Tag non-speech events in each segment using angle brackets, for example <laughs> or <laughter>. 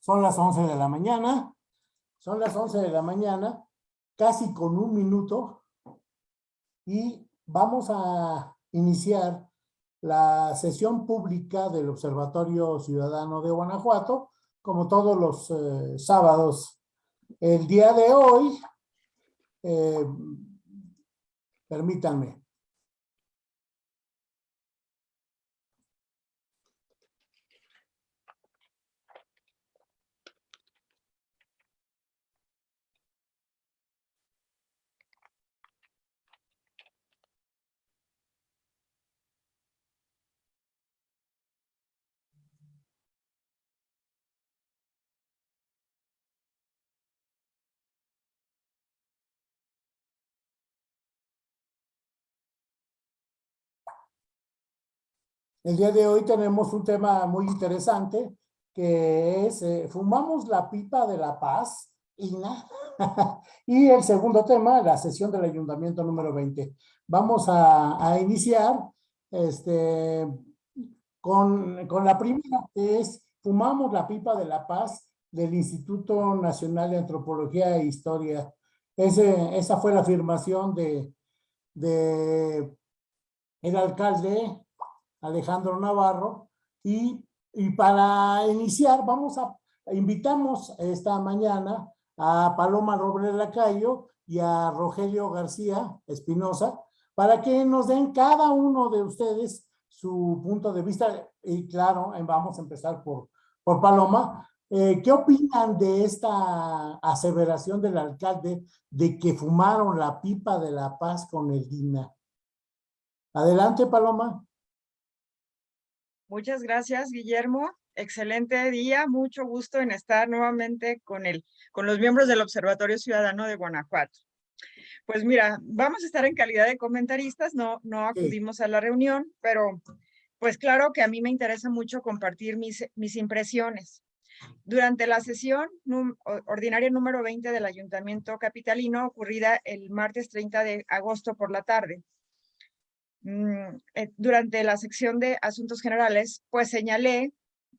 Son las 11 de la mañana. Son las 11 de la mañana, casi con un minuto. Y vamos a iniciar la sesión pública del Observatorio Ciudadano de Guanajuato, como todos los eh, sábados. El día de hoy, eh, permítanme, El día de hoy tenemos un tema muy interesante que es eh, Fumamos la pipa de la paz INA. <laughs> y el segundo tema, la sesión del ayuntamiento número 20. Vamos a, iniciar este, con, con, la primera, que es Fumamos la pipa de la paz del Instituto Nacional de Antropología e Historia. Esa fue la afirmación de, de el alcalde Alejandro Navarro. Y, y para iniciar, vamos a, invitamos esta mañana a Paloma Robles Lacayo y a Rogelio García Espinosa para que nos den cada uno de ustedes su punto de vista. Y claro, vamos a empezar por, por Paloma. Eh, ¿Qué opinan de esta aseveración del alcalde de que fumaron la pipa de la paz con el DINA? Adelante, Paloma. Muchas gracias, Guillermo. Excelente día, mucho gusto en estar nuevamente con, el, con los miembros del Observatorio Ciudadano de Guanajuato. Pues mira, vamos a estar en calidad de comentaristas, no, no acudimos a la reunión, pero pues claro que a mí me interesa mucho compartir mis, mis impresiones. Durante la sesión ordinaria número 20 del Ayuntamiento Capitalino, ocurrida el martes 30 de agosto por la tarde, durante la sección de asuntos generales, pues señalé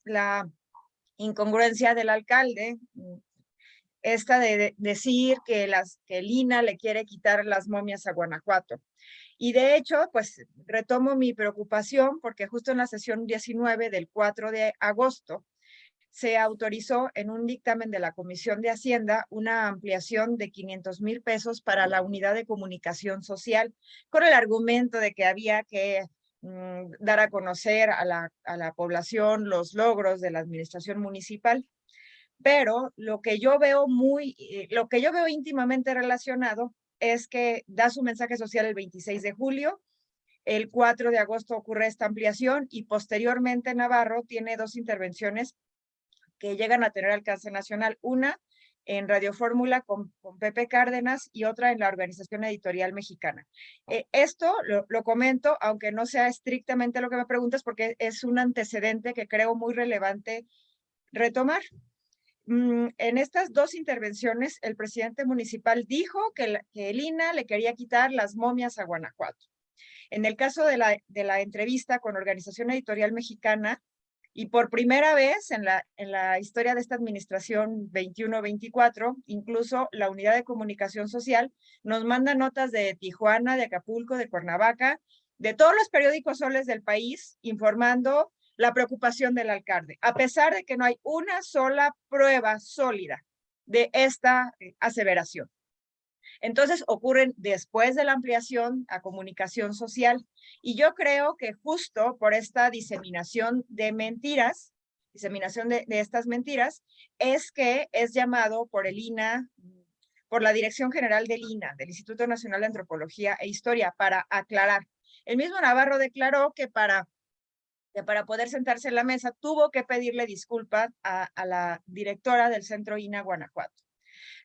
la incongruencia del alcalde, mm, esta de, decir que, las, que Lina le quiere quitar las momias a Guanajuato. Y de hecho, pues retomo mi preocupación porque justo en la sesión 19 del 4 de agosto, se autorizó en un dictamen de la Comisión de Hacienda una ampliación de 500 mil pesos para la unidad de comunicación social, con el argumento de que había que mm, dar a conocer a la, a la población los logros de la administración municipal. Pero lo que yo veo muy, eh, lo que yo veo íntimamente relacionado es que da su mensaje social el 26 de julio, el 4 de agosto ocurre esta ampliación y posteriormente Navarro tiene dos intervenciones que llegan a tener alcance nacional. Una en Radio Fórmula con, Pepe Cárdenas y otra en la Organización Editorial Mexicana. Eh, esto lo, lo, comento, aunque no sea estrictamente lo que me preguntas, porque es un antecedente que creo muy relevante retomar. Mm, en estas dos intervenciones, el presidente municipal dijo que, INA le quería quitar las momias a Guanajuato. En el caso de la, de la entrevista con Organización Editorial Mexicana, y por primera vez en la, historia de esta administración 21-24, incluso la unidad de comunicación social nos manda notas de Tijuana, de Acapulco, de Cuernavaca, de todos los periódicos soles del país, informando la preocupación del alcalde, a pesar de que no hay una sola prueba sólida de esta eh, aseveración. Entonces ocurren después de la ampliación a comunicación social. Y yo creo que justo por esta diseminación de mentiras, diseminación de, estas mentiras, es que es llamado por el INA, por la Dirección General del INA, del Instituto Nacional de Antropología e Historia, para aclarar. El mismo Navarro declaró que para que para poder sentarse en la mesa tuvo que pedirle disculpas a, a la directora del Centro INA Guanajuato.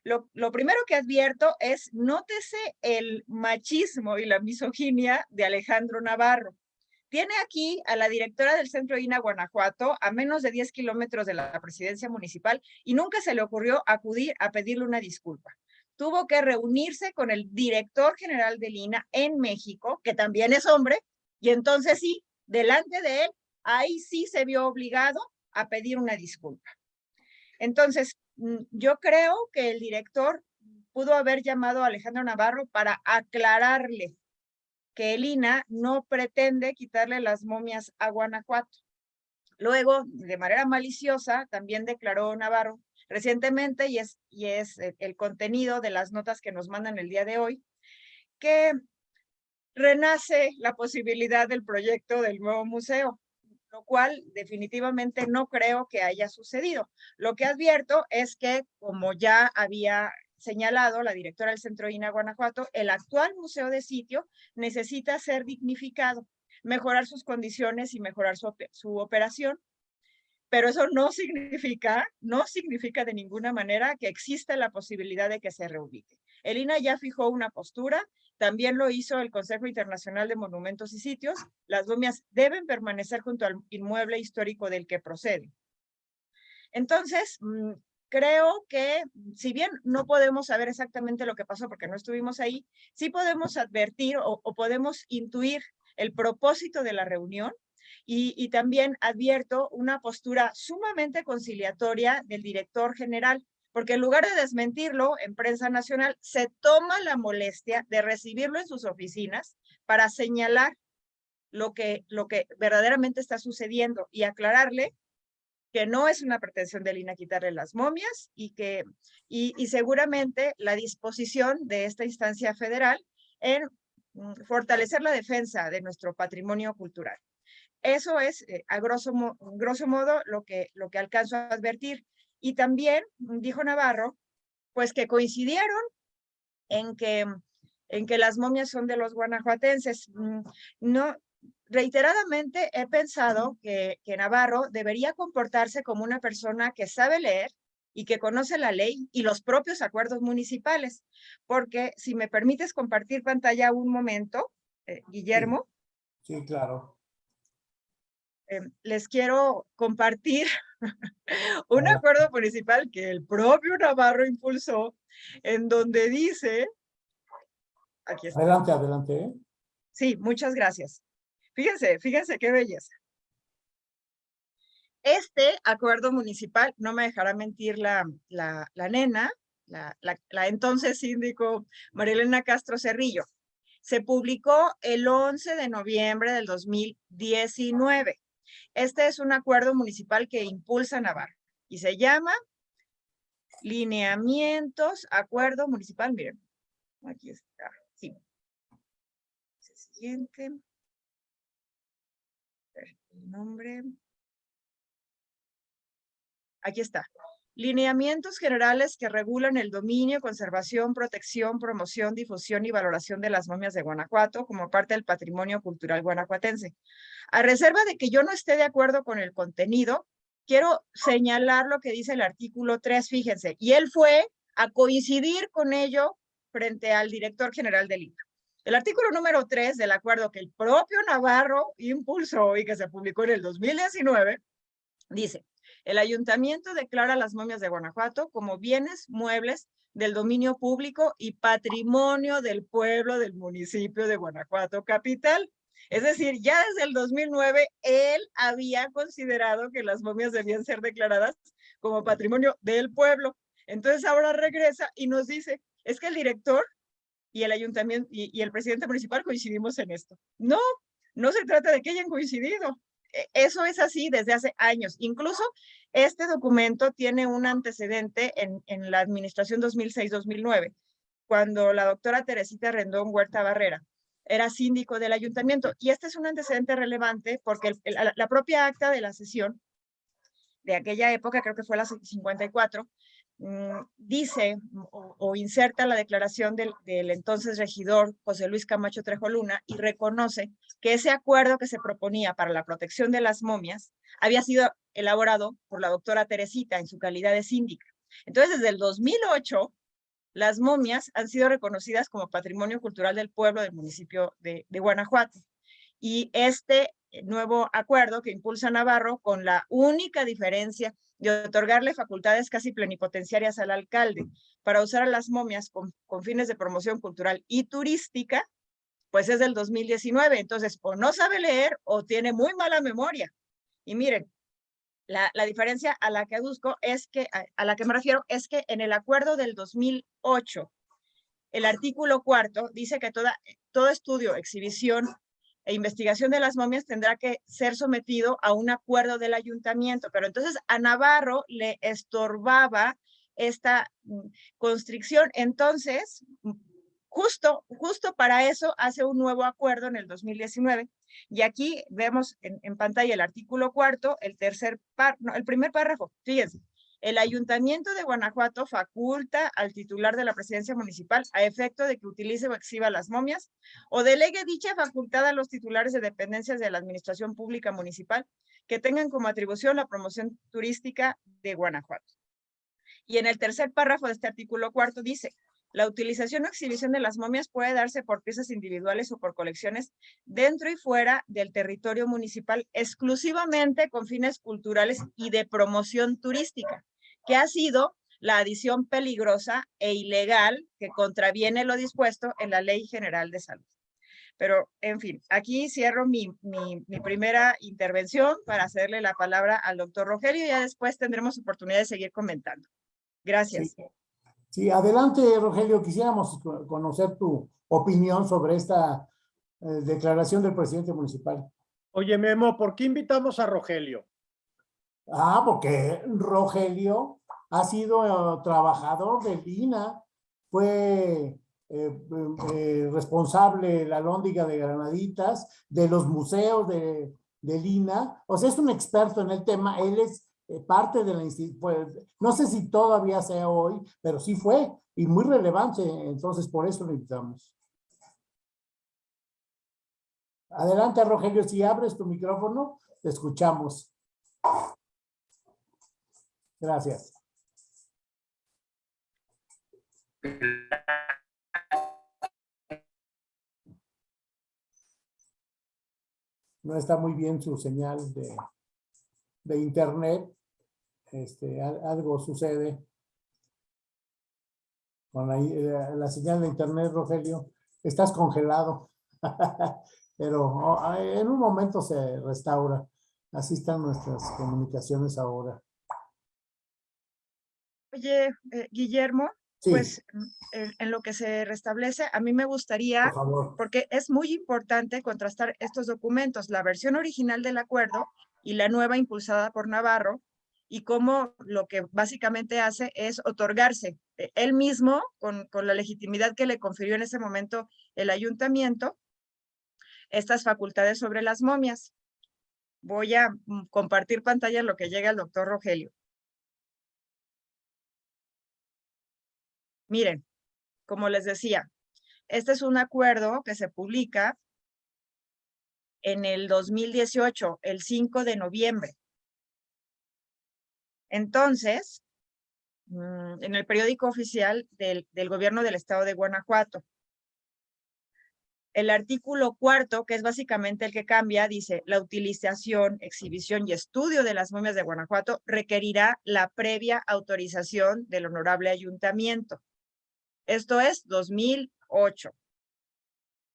Lo, primero que advierto es, nótese el machismo y la misoginia de Alejandro Navarro. Tiene aquí a la directora del Centro INA Guanajuato a menos de 10 kilómetros de la presidencia municipal y nunca se le ocurrió acudir a pedirle una disculpa. Tuvo que reunirse con el director general del INA en México, que también es hombre, y entonces sí, delante de él, ahí sí se vio obligado a pedir una disculpa. Entonces, yo creo que el director pudo haber llamado a Alejandro Navarro para aclararle que el INA no pretende quitarle las momias a Guanajuato. Luego, de manera maliciosa, también declaró Navarro recientemente, y es, y es el contenido de las notas que nos mandan el día de hoy, que renace la posibilidad del proyecto del nuevo museo, lo cual definitivamente no creo que haya sucedido. Lo que advierto es que, como ya había señalado la directora del Centro INA Guanajuato, el actual museo de sitio necesita ser dignificado, mejorar sus condiciones y mejorar su, su operación. Pero eso no significa, no significa de ninguna manera que exista la posibilidad de que se reubique. El INA ya fijó una postura, también lo hizo el Consejo Internacional de Monumentos y Sitios. Las momias deben permanecer junto al inmueble histórico del que procede. Entonces, mm, creo que si bien no podemos saber exactamente lo que pasó porque no estuvimos ahí, sí podemos advertir o, podemos intuir el propósito de la reunión y, también advierto una postura sumamente conciliatoria del director general, porque en lugar de desmentirlo en prensa nacional, se toma la molestia de recibirlo en sus oficinas para señalar lo que, lo que verdaderamente está sucediendo y aclararle que no es una pretensión de Lina quitarle las momias y que y, seguramente la disposición de esta instancia federal en mm, fortalecer la defensa de nuestro patrimonio cultural. Eso es, eh, a grosso, grosso modo, lo que, lo que alcanzo a advertir. Y también dijo Navarro, pues que coincidieron en que, en que las momias son de los guanajuatenses. Mm, no, reiteradamente he pensado que, que Navarro debería comportarse como una persona que sabe leer y que conoce la ley y los propios acuerdos municipales. Porque si me permites compartir pantalla un momento, eh, Guillermo. Sí, claro. Eh, les quiero compartir <laughs> un acuerdo municipal que el propio Navarro impulsó, en donde dice... Aquí está. Adelante, adelante. ¿eh? Sí, muchas gracias. Fíjense, fíjense qué belleza. Este acuerdo municipal, no me dejará mentir la, la, la nena, la, la, entonces síndico Marilena Castro Cerrillo, se publicó el 11 de noviembre del 2019. Este es un acuerdo municipal que impulsa Navarra y se llama Lineamientos, Acuerdo Municipal. Miren, aquí está, sí. Siguiente nombre. Aquí está. Lineamientos generales que regulan el dominio, conservación, protección, promoción, difusión y valoración de las momias de Guanajuato como parte del patrimonio cultural guanajuatense. A reserva de que yo no esté de acuerdo con el contenido, quiero señalar lo que dice el artículo 3, fíjense, y él fue a coincidir con ello frente al director general del INCA. El artículo número 3 del acuerdo que el propio Navarro impulsó y que se publicó en el 2019, dice, el ayuntamiento declara las momias de Guanajuato como bienes muebles del dominio público y patrimonio del pueblo del municipio de Guanajuato capital. Es decir, ya desde el 2009 él había considerado que las momias debían ser declaradas como patrimonio del pueblo. Entonces ahora regresa y nos dice, es que el director y el ayuntamiento y, el presidente municipal coincidimos en esto. No, no se trata de que hayan coincidido. E, eso es así desde hace años. Incluso este documento tiene un antecedente en, la administración 2006-2009, cuando la doctora Teresita Rendón Huerta Barrera era síndico del ayuntamiento. Y este es un antecedente relevante porque la propia acta de la sesión de aquella época, creo que fue la 54, Mm, dice o, inserta la declaración del, entonces regidor José Luis Camacho Trejoluna y reconoce que ese acuerdo que se proponía para la protección de las momias había sido elaborado por la doctora Teresita en su calidad de síndica. Entonces, desde el 2008, las momias han sido reconocidas como patrimonio cultural del pueblo del municipio de, de Guanajuato. Y este nuevo acuerdo que impulsa Navarro con la única diferencia de otorgarle facultades casi plenipotenciarias al alcalde para usar a las momias con, fines de promoción cultural y turística, pues es del 2019. Entonces, o no sabe leer o tiene muy mala memoria. Y miren, La, la, diferencia a la que aduzco es que, a, a, la que me refiero, es que en el acuerdo del 2008, el artículo cuarto dice que toda, todo estudio, exhibición e investigación de las momias tendrá que ser sometido a un acuerdo del ayuntamiento, pero entonces a Navarro le estorbaba esta mm, constricción. Entonces, justo, justo para eso hace un nuevo acuerdo en el 2019. Y aquí vemos en, pantalla el artículo cuarto, el tercer par, el primer párrafo. Fíjense, el Ayuntamiento de Guanajuato faculta al titular de la presidencia municipal a efecto de que utilice o exhiba las momias o delegue dicha facultad a los titulares de dependencias de la administración pública municipal que tengan como atribución la promoción turística de Guanajuato. Y en el tercer párrafo de este artículo cuarto dice, la utilización o exhibición de las momias puede darse por piezas individuales o por colecciones dentro y fuera del territorio municipal exclusivamente con fines culturales y de promoción turística que ha sido la adición peligrosa e ilegal que contraviene lo dispuesto en la Ley General de Salud. Pero, en fin, aquí cierro mi, mi, mi, primera intervención para hacerle la palabra al doctor Rogelio y ya después tendremos oportunidad de seguir comentando. Gracias. Sí, sí adelante, Rogelio. Quisiéramos conocer tu opinión sobre esta eh, declaración del presidente municipal. Oye, Memo, ¿por qué invitamos a Rogelio? Ah, porque Rogelio ha sido uh, trabajador del INA, fue eh, eh, responsable de la Lóndiga de Granaditas, de los museos de, del INA, o sea, es un experto en el tema, él es eh, parte de la institución, pues, no sé si todavía sea hoy, pero sí fue, y muy relevante, entonces por eso lo invitamos. Adelante, Rogelio, si abres tu micrófono, te escuchamos. Gracias. No está muy bien su señal de, de internet. Este, algo sucede con la, eh, la, señal de internet, Rogelio. Estás congelado, <laughs> pero oh, en un momento se restaura. Así están nuestras comunicaciones ahora. Oye, eh, Guillermo, sí. pues en, en, lo que se restablece, a mí me gustaría, Por porque es muy importante contrastar estos documentos, la versión original del acuerdo y la nueva impulsada por Navarro, y cómo lo que básicamente hace es otorgarse eh, él mismo, con, con la legitimidad que le confirió en ese momento el ayuntamiento, estas facultades sobre las momias. Voy a mm, compartir pantalla en lo que llega el doctor Rogelio. Miren, como les decía, este es un acuerdo que se publica en el 2018, el 5 de noviembre. Entonces, mm, en el periódico oficial del, del gobierno del estado de Guanajuato. El artículo cuarto, que es básicamente el que cambia, dice, la utilización, exhibición y estudio de las momias de Guanajuato requerirá la previa autorización del honorable ayuntamiento. Esto es 2008.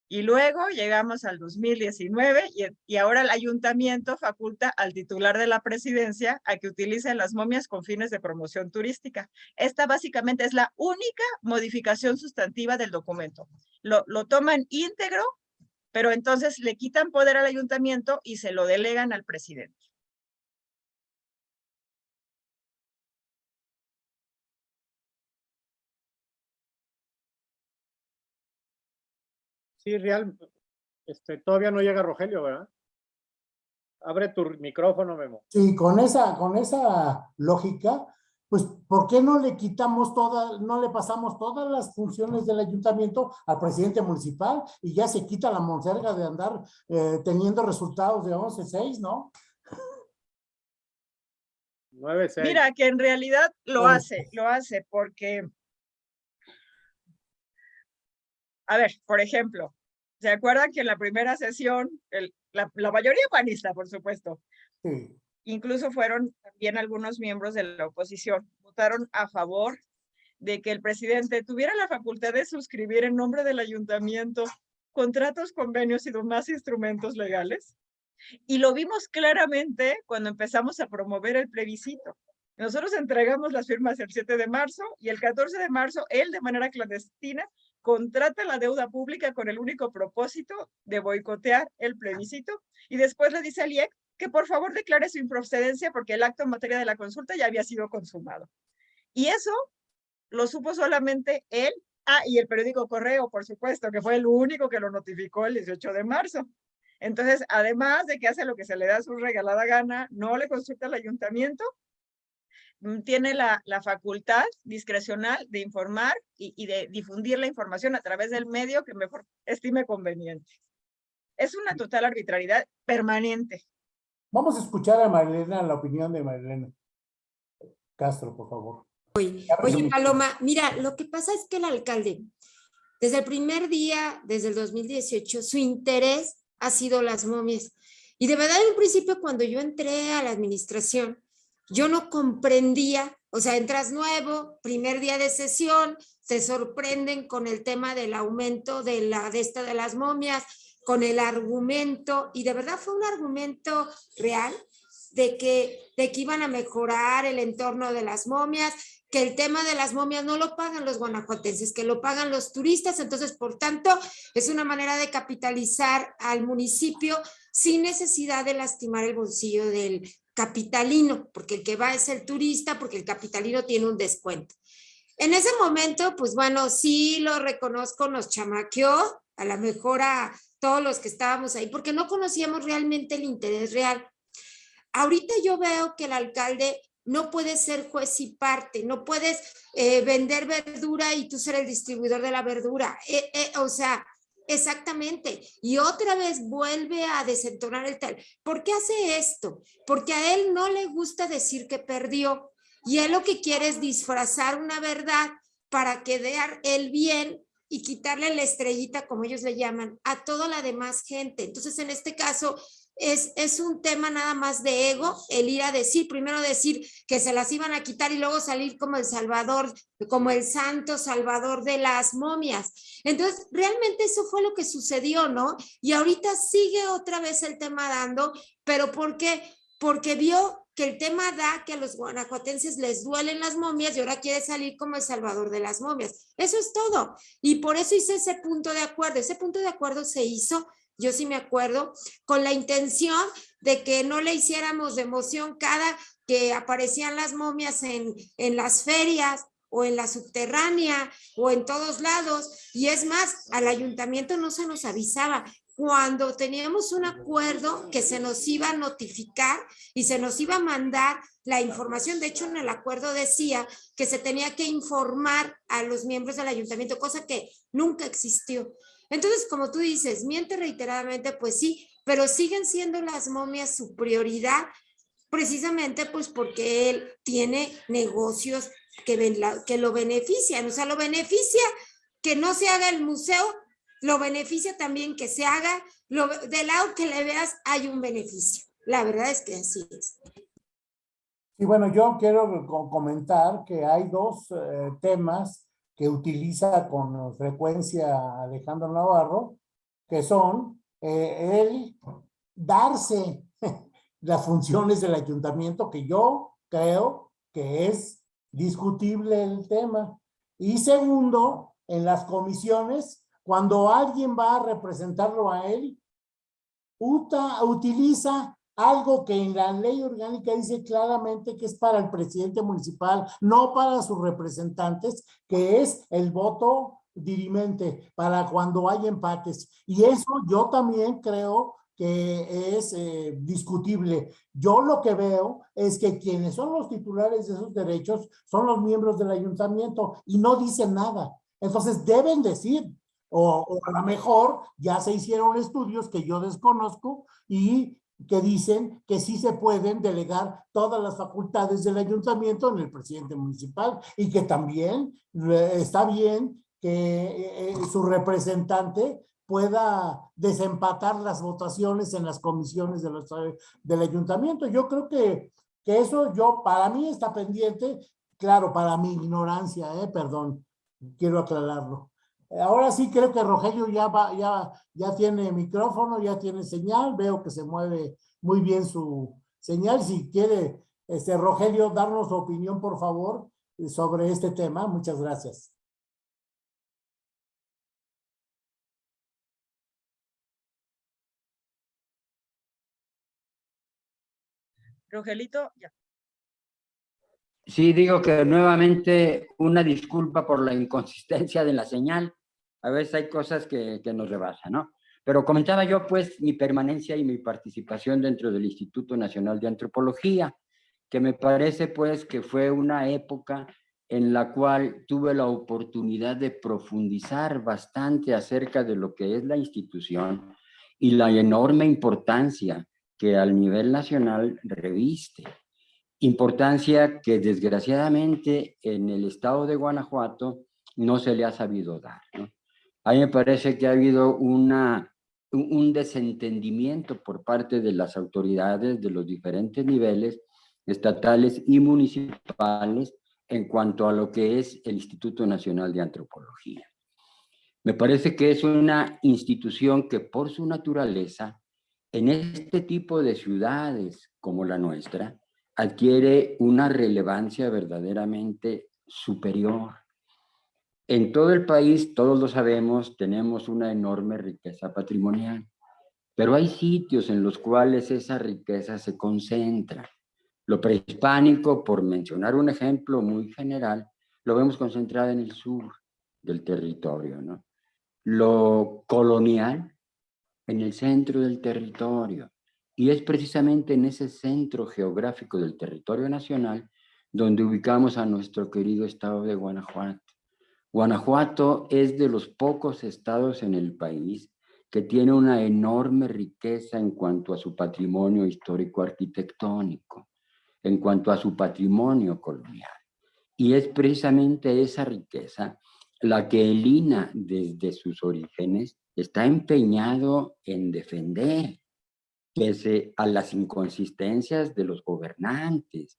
Y luego llegamos al 2019 y, ahora el ayuntamiento faculta al titular de la presidencia a que utilice las momias con fines de promoción turística. Esta básicamente es la única modificación sustantiva del documento. Lo, lo toman íntegro, pero entonces le quitan poder al ayuntamiento y se lo delegan al presidente. Sí, real. Este, todavía no llega Rogelio, ¿verdad? Abre tu micrófono, Memo. Sí, con esa, con esa lógica, pues, ¿por qué no le quitamos todas, no le pasamos todas las funciones del ayuntamiento al presidente municipal y ya se quita la monserga de andar eh, teniendo resultados de 11-6, ¿no? 9-6. Mira, que en realidad lo hace, lo hace porque a ver, por ejemplo, ¿se acuerdan que en la primera sesión, el, la, la, mayoría panista, por supuesto, incluso fueron también algunos miembros de la oposición, votaron a favor de que el presidente tuviera la facultad de suscribir en nombre del ayuntamiento contratos, convenios y demás instrumentos legales? Y lo vimos claramente cuando empezamos a promover el plebiscito. Nosotros entregamos las firmas el 7 de marzo y el 14 de marzo él de manera clandestina contrata la deuda pública con el único propósito de boicotear el plebiscito y después le dice al IEC que por favor declare su improcedencia porque el acto en materia de la consulta ya había sido consumado. Y eso lo supo solamente él, ah, y el periódico Correo, por supuesto, que fue el único que lo notificó el 18 de marzo. Entonces, además de que hace lo que se le da su regalada gana, no le consulta al ayuntamiento, tiene la, facultad discrecional de informar y, de difundir la información a través del medio que mejor estime conveniente. Es una total arbitrariedad permanente. Vamos a escuchar a Marilena, la opinión de Marilena Castro, por favor. Oye, oye, Paloma, mira, lo que pasa es que el alcalde, desde el primer día, desde el 2018, su interés ha sido las momias. Y de verdad, en un principio, cuando yo entré a la administración, yo no comprendía, o sea, entras nuevo, primer día de sesión, se sorprenden con el tema del aumento de la de esta de las momias, con el argumento, y de verdad fue un argumento real de que, de que iban a mejorar el entorno de las momias, que el tema de las momias no lo pagan los guanajuatenses, que lo pagan los turistas, entonces, por tanto, es una manera de capitalizar al municipio sin necesidad de lastimar el bolsillo del, capitalino, porque el que va es el turista, porque el capitalino tiene un descuento. En ese momento, pues bueno, sí lo reconozco, nos chamaqueó, a lo mejor a todos los que estábamos ahí, porque no conocíamos realmente el interés real. Ahorita yo veo que el alcalde no puede ser juez y parte, no puedes eh, vender verdura y tú ser el distribuidor de la verdura. Eh, eh, o sea, Exactamente. Y otra vez vuelve a desentonar el tal. ¿Por qué hace esto? Porque a él no le gusta decir que perdió. Y él lo que quiere es disfrazar una verdad para quedar el bien y quitarle la estrellita, como ellos le llaman, a toda la demás gente. Entonces, en este caso, es, es un tema nada más de ego, el ir a decir, primero decir que se las iban a quitar y luego salir como el salvador, como el santo salvador de las momias. Entonces, realmente eso fue lo que sucedió, ¿no? Y ahorita sigue otra vez el tema dando, pero ¿por qué? Porque vio que el tema da que a los guanajuatenses les duelen las momias y ahora quiere salir como el salvador de las momias. Eso es todo. Y por eso hice ese punto de acuerdo. Ese punto de acuerdo se hizo yo sí me acuerdo, con la intención de que no le hiciéramos de emoción cada que aparecían las momias en, en las ferias o en la subterránea o en todos lados. Y es más, al ayuntamiento no se nos avisaba. Cuando teníamos un acuerdo que se nos iba a notificar y se nos iba a mandar la información, de hecho en el acuerdo decía que se tenía que informar a los miembros del ayuntamiento, cosa que nunca existió. Entonces, como tú dices, miente reiteradamente, pues sí, pero siguen siendo las momias su prioridad, precisamente pues porque él tiene negocios que, lo benefician, o sea, lo beneficia que no se haga el museo, lo beneficia también que se haga, lo, del lado que le veas hay un beneficio. La verdad es que así es. Y bueno, yo quiero comentar que hay dos eh, temas que utiliza con frecuencia Alejandro Navarro, que son eh, el darse <laughs> las funciones del ayuntamiento, que yo creo que es discutible el tema. Y segundo, en las comisiones, cuando alguien va a representarlo a él, utiliza algo que en la ley orgánica dice claramente que es para el presidente municipal, no para sus representantes, que es el voto dirimente para cuando hay empates. Y eso yo también creo que es eh, discutible. Yo lo que veo es que quienes son los titulares de esos derechos son los miembros del ayuntamiento y no dicen nada. Entonces deben decir, o, o a lo mejor ya se hicieron estudios que yo desconozco y que dicen que sí se pueden delegar todas las facultades del ayuntamiento en el presidente municipal y que también está bien que eh, eh, su representante pueda desempatar las votaciones en las comisiones del ayuntamiento. Yo creo que, que eso yo, para mí está pendiente, claro, para mi ignorancia, eh, perdón, quiero aclararlo, Ahora sí creo que Rogelio ya, va, ya, ya tiene micrófono, ya tiene señal, veo que se mueve muy bien su señal. Si quiere, este, Rogelio, darnos su opinión, por favor, sobre este tema. Muchas gracias. Rogelito, ya. Sí, digo que nuevamente una disculpa por la inconsistencia de la señal. A veces hay cosas que, que nos rebasan, ¿no? Pero comentaba yo, pues, mi permanencia y mi participación dentro del Instituto Nacional de Antropología, que me parece, pues, que fue una época en la cual tuve la oportunidad de profundizar bastante acerca de lo que es la institución y la enorme importancia que al nivel nacional reviste. Importancia que desgraciadamente en el estado de Guanajuato no se le ha sabido dar. A mí me parece que ha habido una, un desentendimiento por parte de las autoridades de los diferentes niveles estatales y municipales en cuanto a lo que es el Instituto Nacional de Antropología. Me parece que es una institución que por su naturaleza en este tipo de ciudades como la nuestra, adquiere una relevancia verdaderamente superior. En todo el país, todos lo sabemos, tenemos una enorme riqueza patrimonial, pero hay sitios en los cuales esa riqueza se concentra. Lo prehispánico, por mencionar un ejemplo muy general, lo vemos concentrado en el sur del territorio. ¿no? Lo colonial en el centro del territorio. Y es precisamente en ese centro geográfico del territorio nacional donde ubicamos a nuestro querido estado de Guanajuato. Guanajuato es de los pocos estados en el país que tiene una enorme riqueza en cuanto a su patrimonio histórico arquitectónico, en cuanto a su patrimonio colonial. Y es precisamente esa riqueza la que el INA desde sus orígenes está empeñado en defender, pese a las inconsistencias de los gobernantes,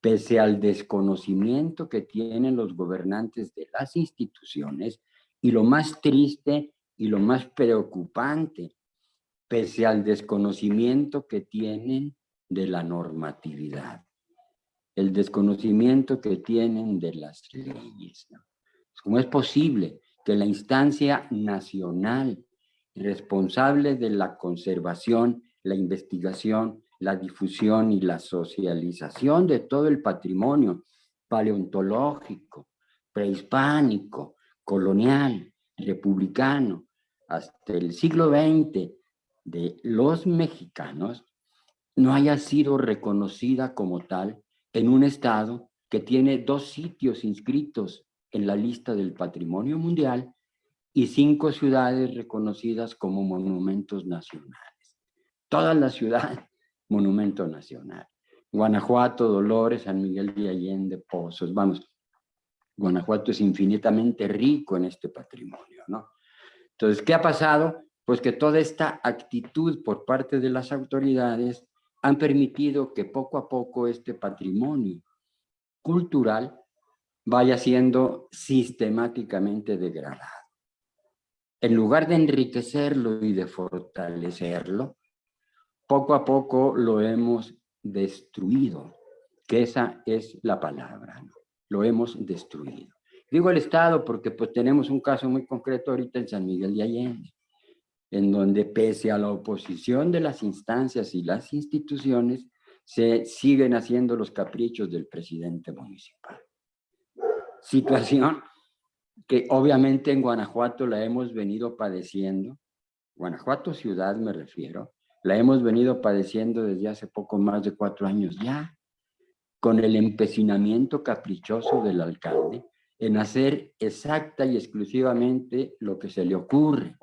pese al desconocimiento que tienen los gobernantes de las instituciones, y lo más triste y lo más preocupante, pese al desconocimiento que tienen de la normatividad, el desconocimiento que tienen de las leyes. ¿Cómo es posible que la instancia nacional responsable de la conservación, la investigación, la difusión y la socialización de todo el patrimonio paleontológico, prehispánico, colonial, republicano, hasta el siglo XX de los mexicanos, no haya sido reconocida como tal en un estado que tiene dos sitios inscritos en la lista del patrimonio mundial y cinco ciudades reconocidas como monumentos nacionales. Toda la ciudad, <laughs> monumento nacional. Guanajuato, Dolores, San Miguel de Allende, Pozos, vamos, Guanajuato es infinitamente rico en este patrimonio, ¿no? Entonces, ¿qué ha pasado? Pues que toda esta actitud por parte de las autoridades han permitido que poco a poco este patrimonio cultural vaya siendo sistemáticamente degradado. En lugar de enriquecerlo y de fortalecerlo, poco a poco lo hemos destruido, que esa es la palabra, lo hemos destruido. Digo el Estado porque pues tenemos un caso muy concreto ahorita en San Miguel de Allende, en donde pese a la oposición de las instancias y las instituciones, se siguen haciendo los caprichos del presidente municipal. Situación que obviamente en Guanajuato la hemos venido padeciendo, Guanajuato ciudad me refiero, la hemos venido padeciendo desde hace poco más de cuatro años ya, con el empecinamiento caprichoso del alcalde en hacer exacta y exclusivamente lo que se le ocurre,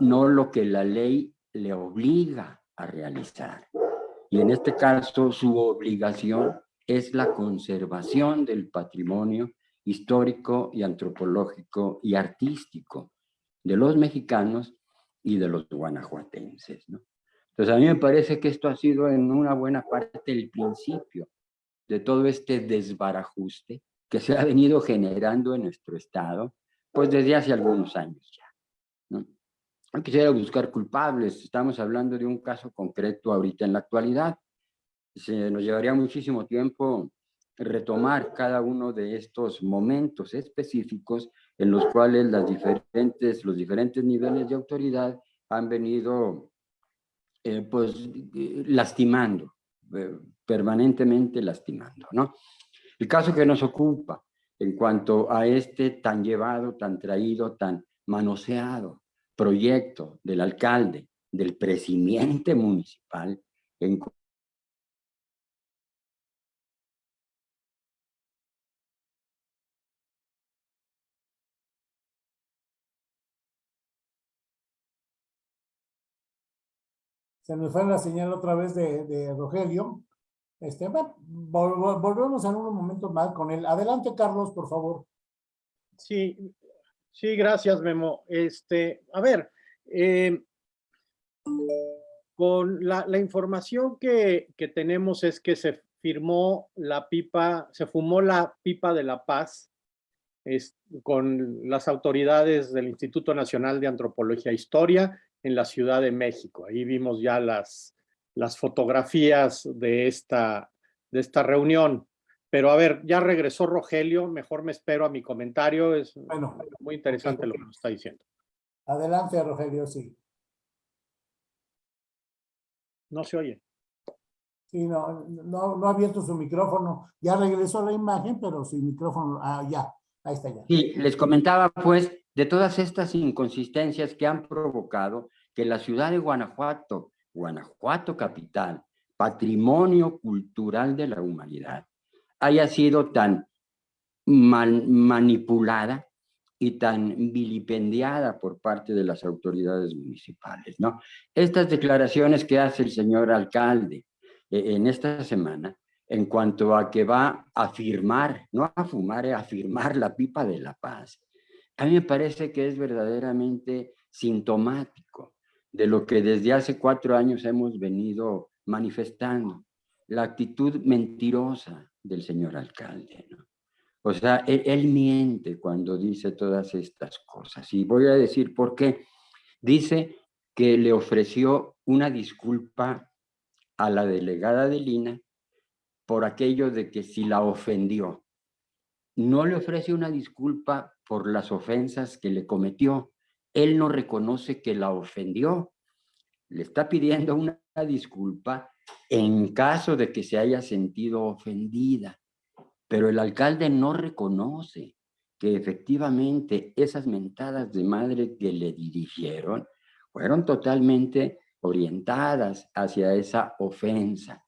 no lo que la ley le obliga a realizar. Y en este caso su obligación es la conservación del patrimonio histórico y antropológico y artístico de los mexicanos y de los guanajuatenses. ¿no? Entonces a mí me parece que esto ha sido en una buena parte el principio de todo este desbarajuste que se ha venido generando en nuestro estado pues desde hace algunos años ya. ¿no? No quisiera buscar culpables, estamos hablando de un caso concreto ahorita en la actualidad. Se nos llevaría muchísimo tiempo retomar cada uno de estos momentos específicos en los cuales las diferentes, los diferentes niveles de autoridad han venido eh, pues, lastimando, eh, permanentemente lastimando. ¿no? El caso que nos ocupa en cuanto a este tan llevado, tan traído, tan manoseado proyecto del alcalde, del presidente municipal, en Se nos fue la señal otra vez de, Rogelio. Este, bueno, vol- volvemos en unos momentos más con él. Adelante, Carlos, por favor. Sí, sí, gracias, Memo. Este, a ver, eh, con la, la información que, que tenemos es que se firmó la pipa, se fumó la pipa de la paz es- con las autoridades del Instituto Nacional de Antropología e Historia en la Ciudad de México. Ahí vimos ya las, las fotografías de esta, de esta reunión. Pero a ver, ya regresó Rogelio, mejor me espero a mi comentario, es Bueno, muy interesante lo que nos está diciendo. adelante, Rogelio, sí. No se oye. Sí, no, no, no ha abierto su micrófono. Ya regresó la imagen, pero su micrófono, ah, ya, ahí está ya. Sí, les comentaba pues de todas estas inconsistencias que han provocado que la ciudad de Guanajuato, Guanajuato capital, patrimonio cultural de la humanidad, haya sido tan manipulada y tan vilipendiada por parte de las autoridades municipales, ¿no? Estas declaraciones que hace el señor alcalde eh, en esta semana, en cuanto a que va a firmar, no a fumar, eh, a firmar la pipa de la paz, a mí me parece que es verdaderamente sintomático de lo que desde hace cuatro años hemos venido manifestando, la actitud mentirosa del señor alcalde, ¿no? O sea, él, él miente cuando dice todas estas cosas. Y voy a decir por qué. Dice que le ofreció una disculpa a la delegada de Lina por aquello de que si la ofendió. No le ofrece una disculpa por las ofensas que le cometió. Él no reconoce que la ofendió. Le está pidiendo una disculpa en caso de que se haya sentido ofendida. Pero el alcalde no reconoce que efectivamente esas mentadas de madre que le dirigieron fueron totalmente orientadas hacia esa ofensa.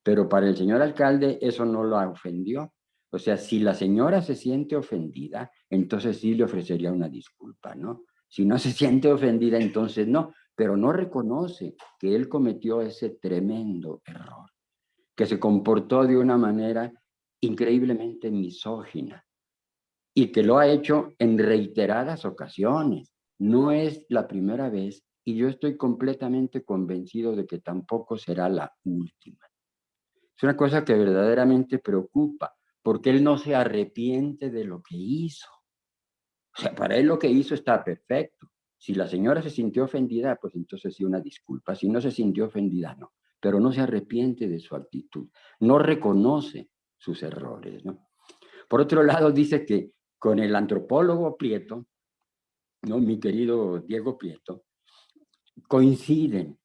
Pero para el señor alcalde eso no lo ofendió. O sea, si la señora se siente ofendida, entonces sí le ofrecería una disculpa, ¿no? Si no se siente ofendida, entonces no, pero no reconoce que él cometió ese tremendo error, que se comportó de una manera increíblemente misógina y que lo ha hecho en reiteradas ocasiones. No es la primera vez y yo estoy completamente convencido de que tampoco será la última. Es una cosa que verdaderamente preocupa, porque él no se arrepiente de lo que hizo. O sea, para él lo que hizo está perfecto. Si la señora se sintió ofendida, pues entonces sí una disculpa. Si no se sintió ofendida, no. Pero no se arrepiente de su actitud. No reconoce sus errores, ¿no? Por otro lado, dice que con el antropólogo Prieto, ¿no? mi querido Diego Prieto, coinciden.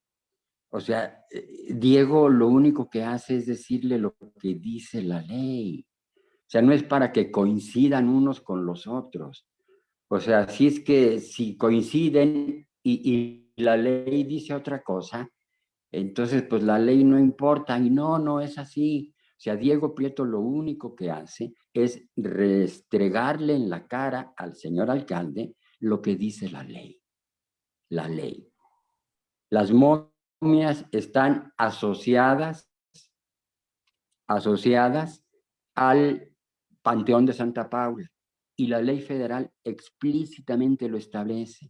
O sea, eh, Diego lo único que hace es decirle lo que dice la ley. O sea, no es para que coincidan unos con los otros. O sea, si es que si coinciden y, y la ley dice otra cosa, entonces pues la ley no importa. Y no, no es así. O sea, Diego Prieto lo único que hace es restregarle en la cara al señor alcalde lo que dice la ley. La ley. Las momias están asociadas, asociadas al Panteón de Santa Paula y la ley federal explícitamente lo establece.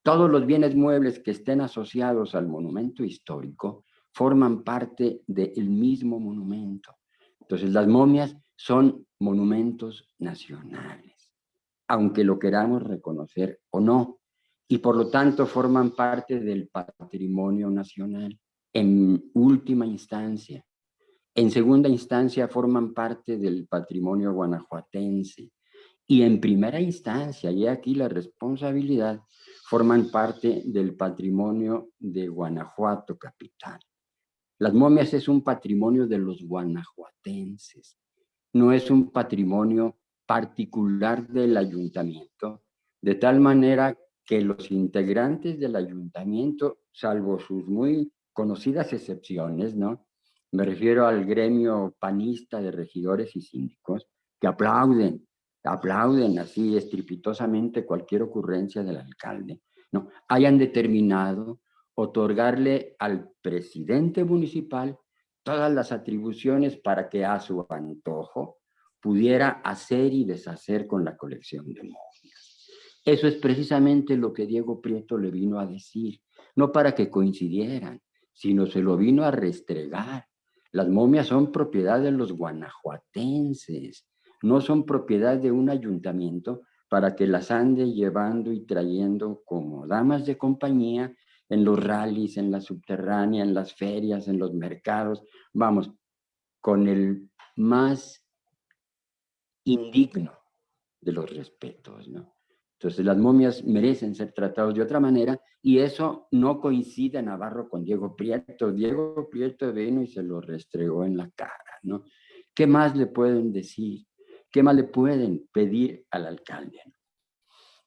Todos los bienes muebles que estén asociados al monumento histórico forman parte del mismo monumento. Entonces, las momias son monumentos nacionales. aunque lo queramos reconocer o no, y por lo tanto forman parte del patrimonio nacional en última instancia. En segunda instancia forman parte del patrimonio guanajuatense y en primera instancia, y aquí la responsabilidad, forman parte del patrimonio de Guanajuato capital. Las momias es un patrimonio de los guanajuatenses, no es un patrimonio particular del ayuntamiento, de tal manera que los integrantes del ayuntamiento, salvo sus muy conocidas excepciones, ¿no? Me refiero al gremio panista de regidores y síndicos, que aplauden, aplauden así estrepitosamente cualquier ocurrencia del alcalde, ¿no? Hayan determinado otorgarle al presidente municipal todas las atribuciones para que a su antojo pudiera hacer y deshacer con la colección de momias. Eso es precisamente lo que Diego Prieto le vino a decir, no para que coincidieran, sino se lo vino a restregar. Las momias son propiedad de los guanajuatenses, no son propiedad de un ayuntamiento para que las ande llevando y trayendo como damas de compañía en los rallies, en la subterránea, en las ferias, en los mercados, vamos, con el más indigno de los respetos, ¿no? Entonces las momias merecen ser tratados de otra manera y eso no coincide Navarro con Diego Prieto. Diego Prieto vino y se lo restregó en la cara, ¿no? ¿Qué más le pueden decir? ¿Qué más le pueden pedir al alcalde?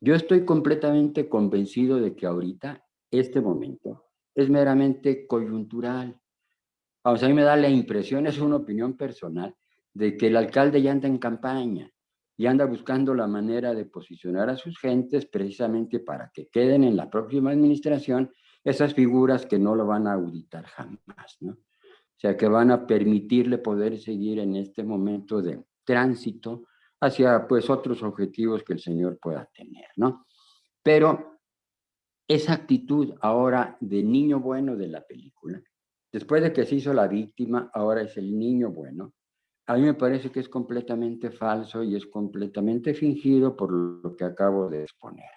Yo estoy completamente convencido de que ahorita este momento es meramente coyuntural. A mí me da la impresión, es una opinión personal, de que el alcalde ya anda en campaña y anda buscando la manera de posicionar a sus gentes precisamente para que queden en la próxima administración esas figuras que no lo van a auditar jamás, ¿no? O sea, que van a permitirle poder seguir en este momento de tránsito hacia, pues, otros objetivos que el señor pueda tener, ¿no? Pero esa actitud ahora de niño bueno de la película, después de que se hizo la víctima, ahora es el niño bueno, a mí me parece que es completamente falso y es completamente fingido por lo que acabo de exponer.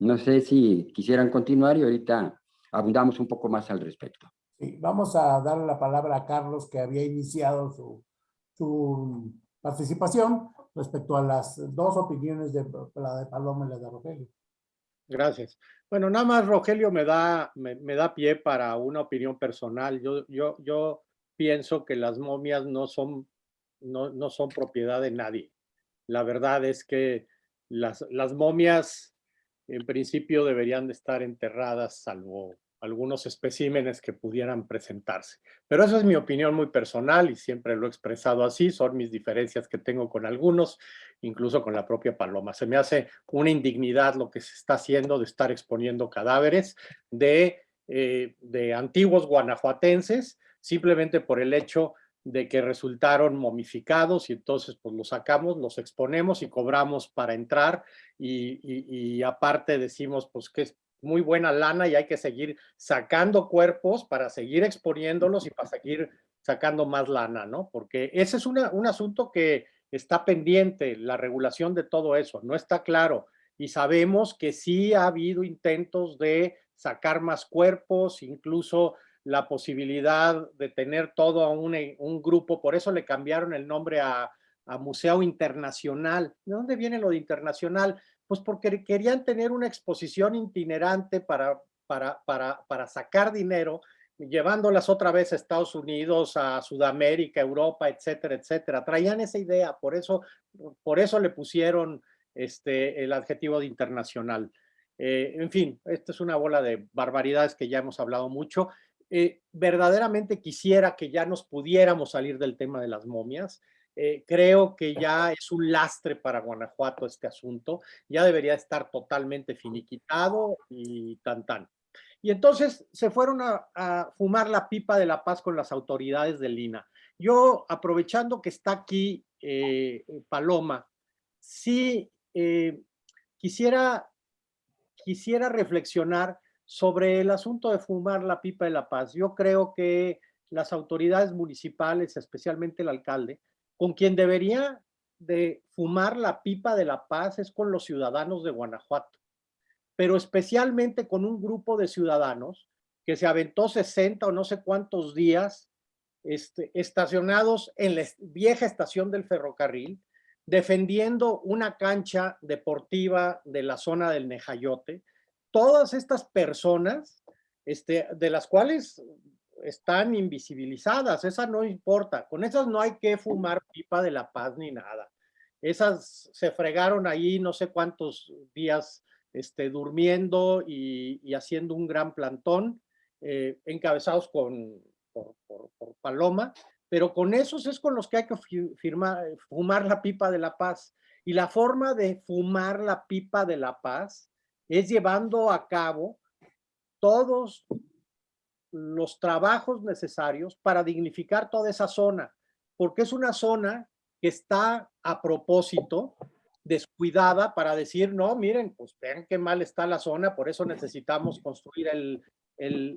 No sé si quisieran continuar y ahorita abundamos un poco más al respecto. Sí, vamos a darle la palabra a Carlos que había iniciado su, su participación respecto a las dos opiniones de la de Paloma y la de Rogelio. Gracias. Bueno, nada más Rogelio me da, me, da pie para una opinión personal. Yo, yo, yo pienso que las momias no son, no, no son propiedad de nadie. La verdad es que las, las momias en principio deberían de estar enterradas salvo algunos especímenes que pudieran presentarse. Pero esa es mi opinión muy personal y siempre lo he expresado así, son mis diferencias que tengo con algunos, incluso con la propia Paloma. Se me hace una indignidad lo que se está haciendo de estar exponiendo cadáveres de, eh, de antiguos guanajuatenses, simplemente por el hecho de que resultaron momificados y entonces pues los sacamos, los exponemos y cobramos para entrar y, y, y aparte decimos pues que muy buena lana y hay que seguir sacando cuerpos para seguir exponiéndolos y para seguir sacando más lana, ¿no? Porque ese es un asunto que está pendiente, la regulación de todo eso, no está claro. Y sabemos que sí ha habido intentos de sacar más cuerpos, incluso la posibilidad de tener todo a un, un grupo, por eso le cambiaron el nombre a, a Museo Internacional. ¿De dónde viene lo de internacional? Pues porque querían tener una exposición itinerante para, para, para, para sacar dinero, llevándolas otra vez a Estados Unidos, a Sudamérica, Europa, etcétera, etcétera. Traían esa idea, por eso, por eso le pusieron este, el adjetivo de internacional. Eh, en fin, esta es una bola de barbaridades que ya hemos hablado mucho. Eh, verdaderamente quisiera que ya nos pudiéramos salir del tema de las momias. Eh, creo que ya es un lastre para Guanajuato este asunto, ya debería estar totalmente finiquitado y tan tan. Y entonces se fueron a, fumar la pipa de la paz con las autoridades de Lina. Yo, aprovechando que está aquí eh, Paloma, sí quisiera, quisiera reflexionar sobre el asunto de fumar la pipa de la paz. Yo creo que las autoridades municipales, especialmente el alcalde, con quien debería de fumar la pipa de la paz es con los ciudadanos de Guanajuato, pero especialmente con un grupo de ciudadanos que se aventó 60 o no sé cuántos días este, estacionados en la vieja estación del ferrocarril, defendiendo una cancha deportiva de la zona del Nejayote. Todas estas personas, este, de las cuales están invisibilizadas, esa no importa, con esas no hay que fumar pipa de la paz ni nada. Esas se fregaron ahí no sé cuántos días este, durmiendo y, haciendo un gran plantón, eh, encabezados con, por, Paloma, pero con esos es con los que hay que fumar la pipa de la paz. Y la forma de fumar la pipa de la paz es llevando a cabo todos los trabajos necesarios para dignificar toda esa zona, porque es una zona que está a propósito descuidada para decir, no, miren, pues vean qué mal está la zona, por eso necesitamos construir el, el,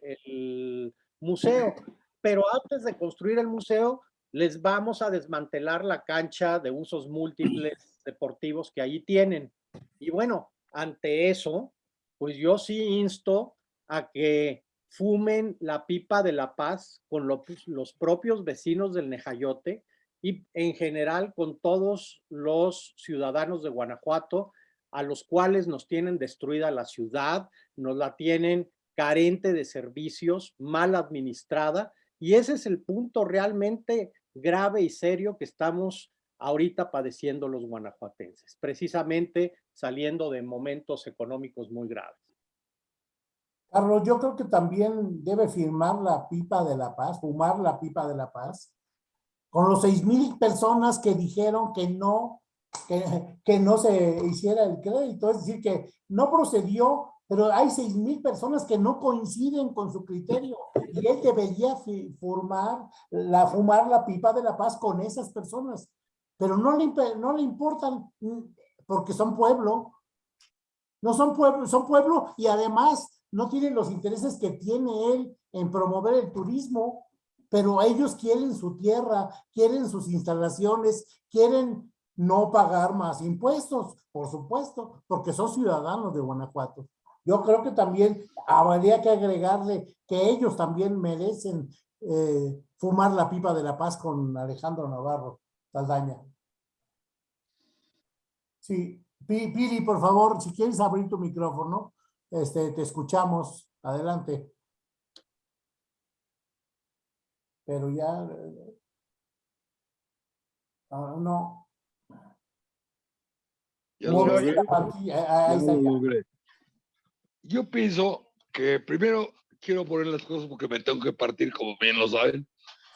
el museo. Pero antes de construir el museo, les vamos a desmantelar la cancha de usos múltiples deportivos que allí tienen. Y bueno, ante eso, pues yo sí insto a que fumen la pipa de la paz con los propios vecinos del Nejayote y en general con todos los ciudadanos de Guanajuato, a los cuales nos tienen destruida la ciudad, nos la tienen carente de servicios, mal administrada, y ese es el punto realmente grave y serio que estamos ahorita padeciendo los guanajuatenses, precisamente saliendo de momentos económicos muy graves. Carlos, yo creo que también debe firmar la pipa de la paz, fumar la pipa de la paz, con los seis mil personas que dijeron que no, que, que, no se hiciera el crédito, es decir, que no procedió, pero hay seis mil personas que no coinciden con su criterio y él debería formar la, fumar la pipa de la paz con esas personas, pero no le, no le importan mm, porque son pueblo, no son pueblo, son pueblo y además no tienen los intereses que tiene él en promover el turismo, pero ellos quieren su tierra, quieren sus instalaciones, quieren no pagar más impuestos, por supuesto, porque son ciudadanos de Guanajuato. Yo creo que también habría que agregarle que ellos también merecen eh, fumar la pipa de la paz con Alejandro Navarro Saldaña. Sí, Piri, por favor, si quieres abrir tu micrófono. Este, te escuchamos. Adelante. Pero ya... Uh, no. Ya lo eh, Yo pienso que primero quiero poner las cosas porque me tengo que partir, como bien lo saben.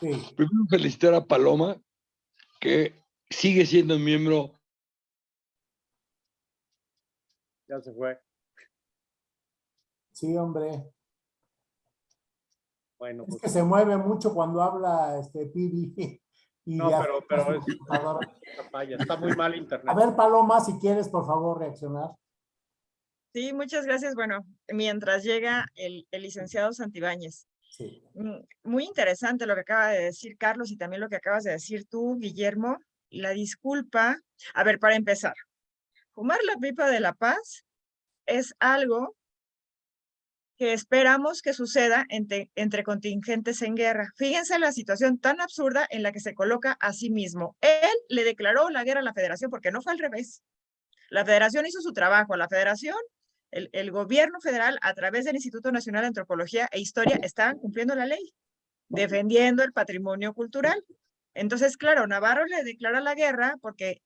Sí. Primero felicitar a Paloma, que sigue siendo miembro. Ya se fue. Sí, hombre. Bueno, es pues que se mueve mucho cuando habla este Pidi. Y no, pero, pero es, está muy mal internet. A ver, Paloma, si quieres, por favor, reaccionar. Sí, muchas gracias. Bueno, mientras llega el, el licenciado Santibáñez. Sí. Mm, muy interesante lo que acaba de decir Carlos y también lo que acabas de decir tú, Guillermo. La disculpa. A ver, para empezar, fumar la pipa de la paz es algo que esperamos que suceda entre, entre, contingentes en guerra. Fíjense la situación tan absurda en la que se coloca a sí mismo. Él le declaró la guerra a la federación porque no fue al revés. La federación hizo su trabajo. La federación, el, el gobierno federal, a través del Instituto Nacional de Antropología e Historia, estaban cumpliendo la ley, defendiendo el patrimonio cultural. Entonces, claro, Navarro le declara la guerra porque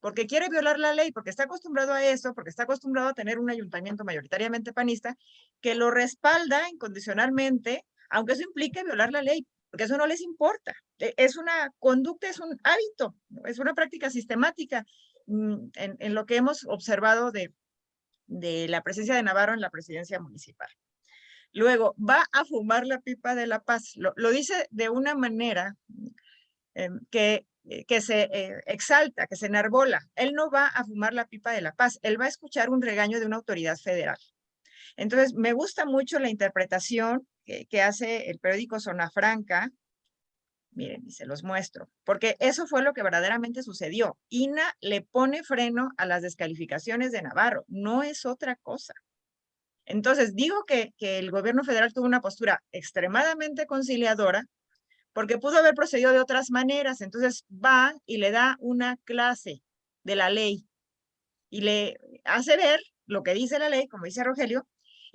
porque quiere violar la ley, porque está acostumbrado a eso, porque está acostumbrado a tener un ayuntamiento mayoritariamente panista que lo respalda incondicionalmente, aunque eso implique violar la ley, porque eso no les importa. E, es una conducta, es un hábito, es una práctica sistemática mm, en, lo que hemos observado de, de la presencia de Navarro en la presidencia municipal. Luego, va a fumar la pipa de la paz. Lo, dice de una manera em, que que se eh, exalta, que se enarbola. Él no va a fumar la pipa de la paz, él va a escuchar un regaño de una autoridad federal. Entonces, me gusta mucho la interpretación que, hace el periódico Zona Franca Miren, y se los muestro, porque eso fue lo que verdaderamente sucedió. INA le pone freno a las descalificaciones de Navarro, no es otra cosa. Entonces, digo que, que el gobierno federal tuvo una postura extremadamente conciliadora, porque pudo haber procedido de otras maneras. Entonces, va y le da una clase de la ley y le hace ver lo que dice la ley, como dice Rogelio,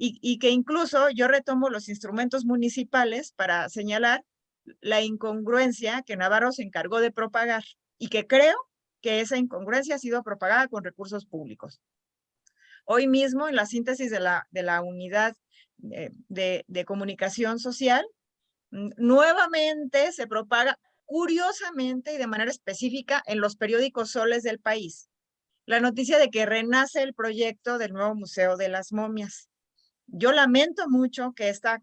y, que incluso yo retomo los instrumentos municipales para señalar la incongruencia que Navarro se encargó de propagar y que creo que esa incongruencia ha sido propagada con recursos públicos. Hoy mismo, en la síntesis de la, de la unidad de, de, de comunicación social, nuevamente se propaga curiosamente y de manera específica en los periódicos soles del país. La noticia de que renace el proyecto del nuevo Museo de las Momias. Yo lamento mucho que esta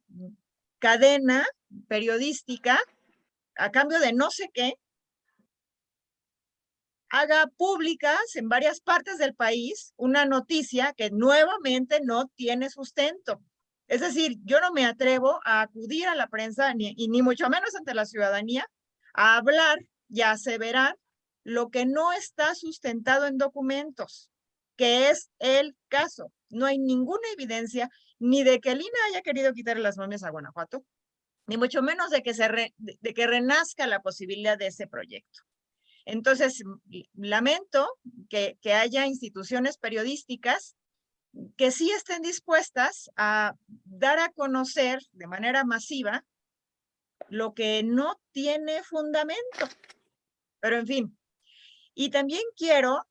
cadena periodística, a cambio de no sé qué, haga públicas en varias partes del país una noticia que nuevamente no tiene sustento. Es decir, yo no me atrevo a acudir a la prensa, ni, y ni mucho menos ante la ciudadanía, a hablar y a aseverar lo que no está sustentado en documentos, que es el caso. No hay ninguna evidencia ni de que el INA haya querido quitarle las momias a Guanajuato, ni mucho menos de que, se de, que renazca la posibilidad de ese proyecto. Entonces, lamento que, que haya instituciones periodísticas que sí estén dispuestas a dar a conocer de manera masiva lo que no tiene fundamento. Pero en fin, y también quiero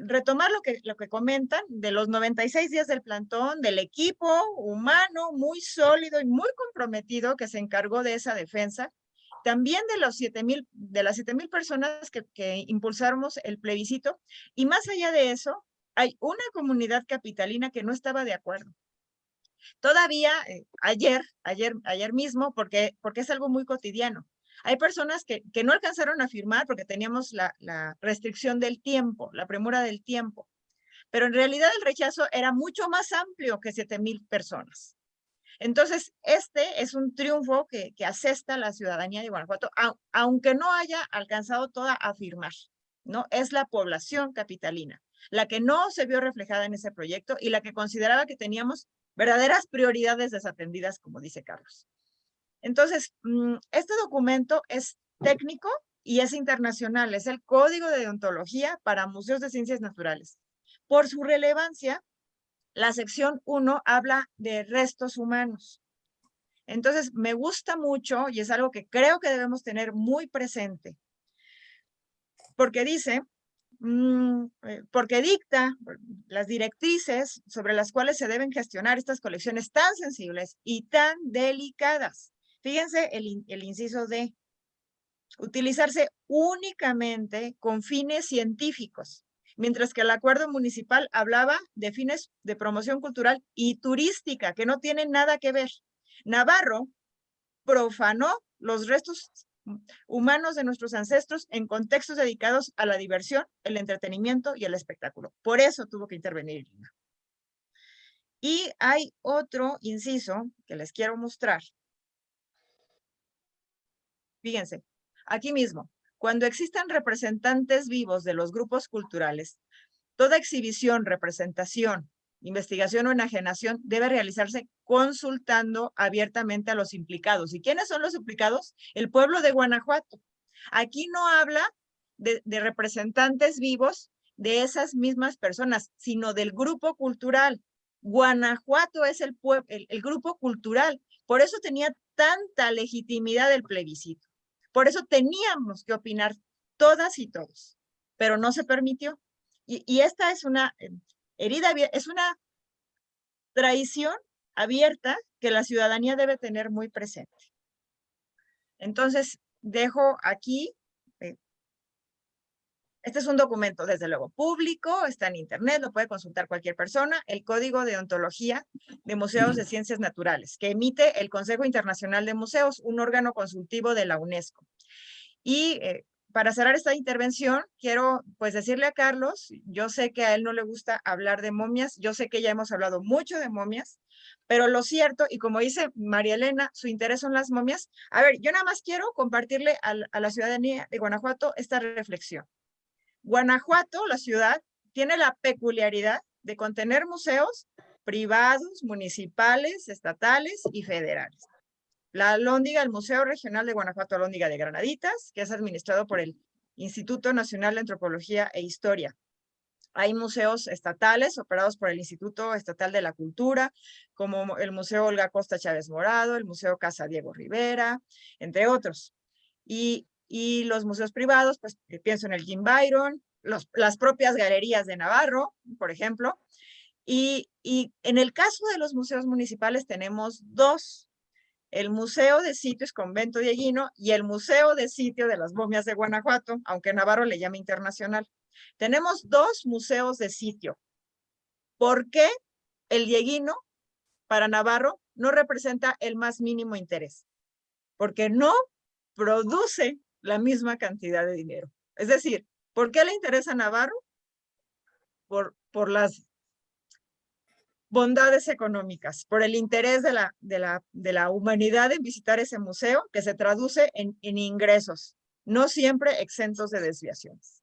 retomar lo que, lo que comentan de los 96 días del plantón, del equipo humano muy sólido y muy comprometido que se encargó de esa defensa, también de, los 7, mil, de las 7 mil personas que, que impulsamos el plebiscito, y más allá de eso, hay una comunidad capitalina que no estaba de acuerdo. Todavía eh, ayer, ayer, ayer mismo, porque, porque es algo muy cotidiano, hay personas que, que no alcanzaron a firmar porque teníamos la, la restricción del tiempo, la premura del tiempo. Pero en realidad el rechazo era mucho más amplio que 7 mil personas. Entonces, este es un triunfo que, que asesta a la ciudadanía de Guanajuato, aunque no haya alcanzado toda a firmar, ¿no? Es la población capitalina, la que no se vio reflejada en ese proyecto y la que consideraba que teníamos verdaderas prioridades desatendidas, como dice Carlos. Entonces, mm, este documento es técnico y es internacional, es el Código de Deontología para Museos de Ciencias Naturales. Por su relevancia, la sección 1 habla de restos humanos. Entonces, me gusta mucho y es algo que creo que debemos tener muy presente, porque dice, porque dicta las directrices sobre las cuales se deben gestionar estas colecciones tan sensibles y tan delicadas. Fíjense el, inciso de utilizarse únicamente con fines científicos, mientras que el acuerdo municipal hablaba de fines de promoción cultural y turística, que no tienen nada que ver. Navarro profanó los restos humanos de nuestros ancestros en contextos dedicados a la diversión, el entretenimiento y el espectáculo. Por eso tuvo que intervenir Y hay otro inciso que les quiero mostrar, Fíjense, aquí mismo, cuando existan representantes vivos de los grupos culturales, toda exhibición, representación, investigación o enajenación debe realizarse consultando abiertamente a los implicados. ¿Y quiénes son los implicados? El pueblo de Guanajuato. Aquí no habla de, representantes vivos de esas mismas personas, sino del grupo cultural. Guanajuato es el, el, el grupo cultural. Por eso tenía tanta legitimidad el plebiscito. Por eso teníamos que opinar todas y todos, pero no se permitió. Y, esta es una herida, es una traición abierta que la ciudadanía debe tener muy presente. Entonces, dejo aquí, eh, este es un documento, desde luego, público, está en internet, lo puede consultar cualquier persona, el Código de Ontología de Museos de Ciencias Naturales, que emite el Consejo Internacional de Museos, un órgano consultivo de la UNESCO. Y eh, para cerrar esta intervención, quiero pues decirle a Carlos, yo sé que a él no le gusta hablar de momias, yo sé que ya hemos hablado mucho de momias, pero lo cierto, y como dice María Elena, su interés son las momias. A ver, yo nada más quiero compartirle a, a la ciudadanía de Guanajuato esta reflexión. Guanajuato, la ciudad, tiene la peculiaridad de contener museos privados, municipales, estatales y federales. La Alhóndiga, el Museo Regional de Guanajuato Alhóndiga de Granaditas, que es administrado por el Instituto Nacional de Antropología e Historia. Hay museos estatales operados por el Instituto Estatal de la Cultura, como el Museo Olga Costa Chávez Morado, el Museo Casa Diego Rivera, entre otros. Y, los museos privados, pues eh, pienso en el Jim Byron, las propias galerías de Navarro, por ejemplo. Y, y en el caso de los museos municipales tenemos dos el Museo de Sitios Convento Dieguino y el Museo de Sitio de las Momias de Guanajuato, aunque Navarro le llama internacional. Tenemos dos museos de sitio. ¿Por qué el Dieguino para Navarro no representa el más mínimo interés? Porque no produce la misma cantidad de dinero. Es decir, ¿por qué le interesa a Navarro? Por, por las bondades económicas, por el interés de la, de la, de la humanidad en visitar ese museo, que se traduce en, en ingresos, no siempre exentos de desviaciones.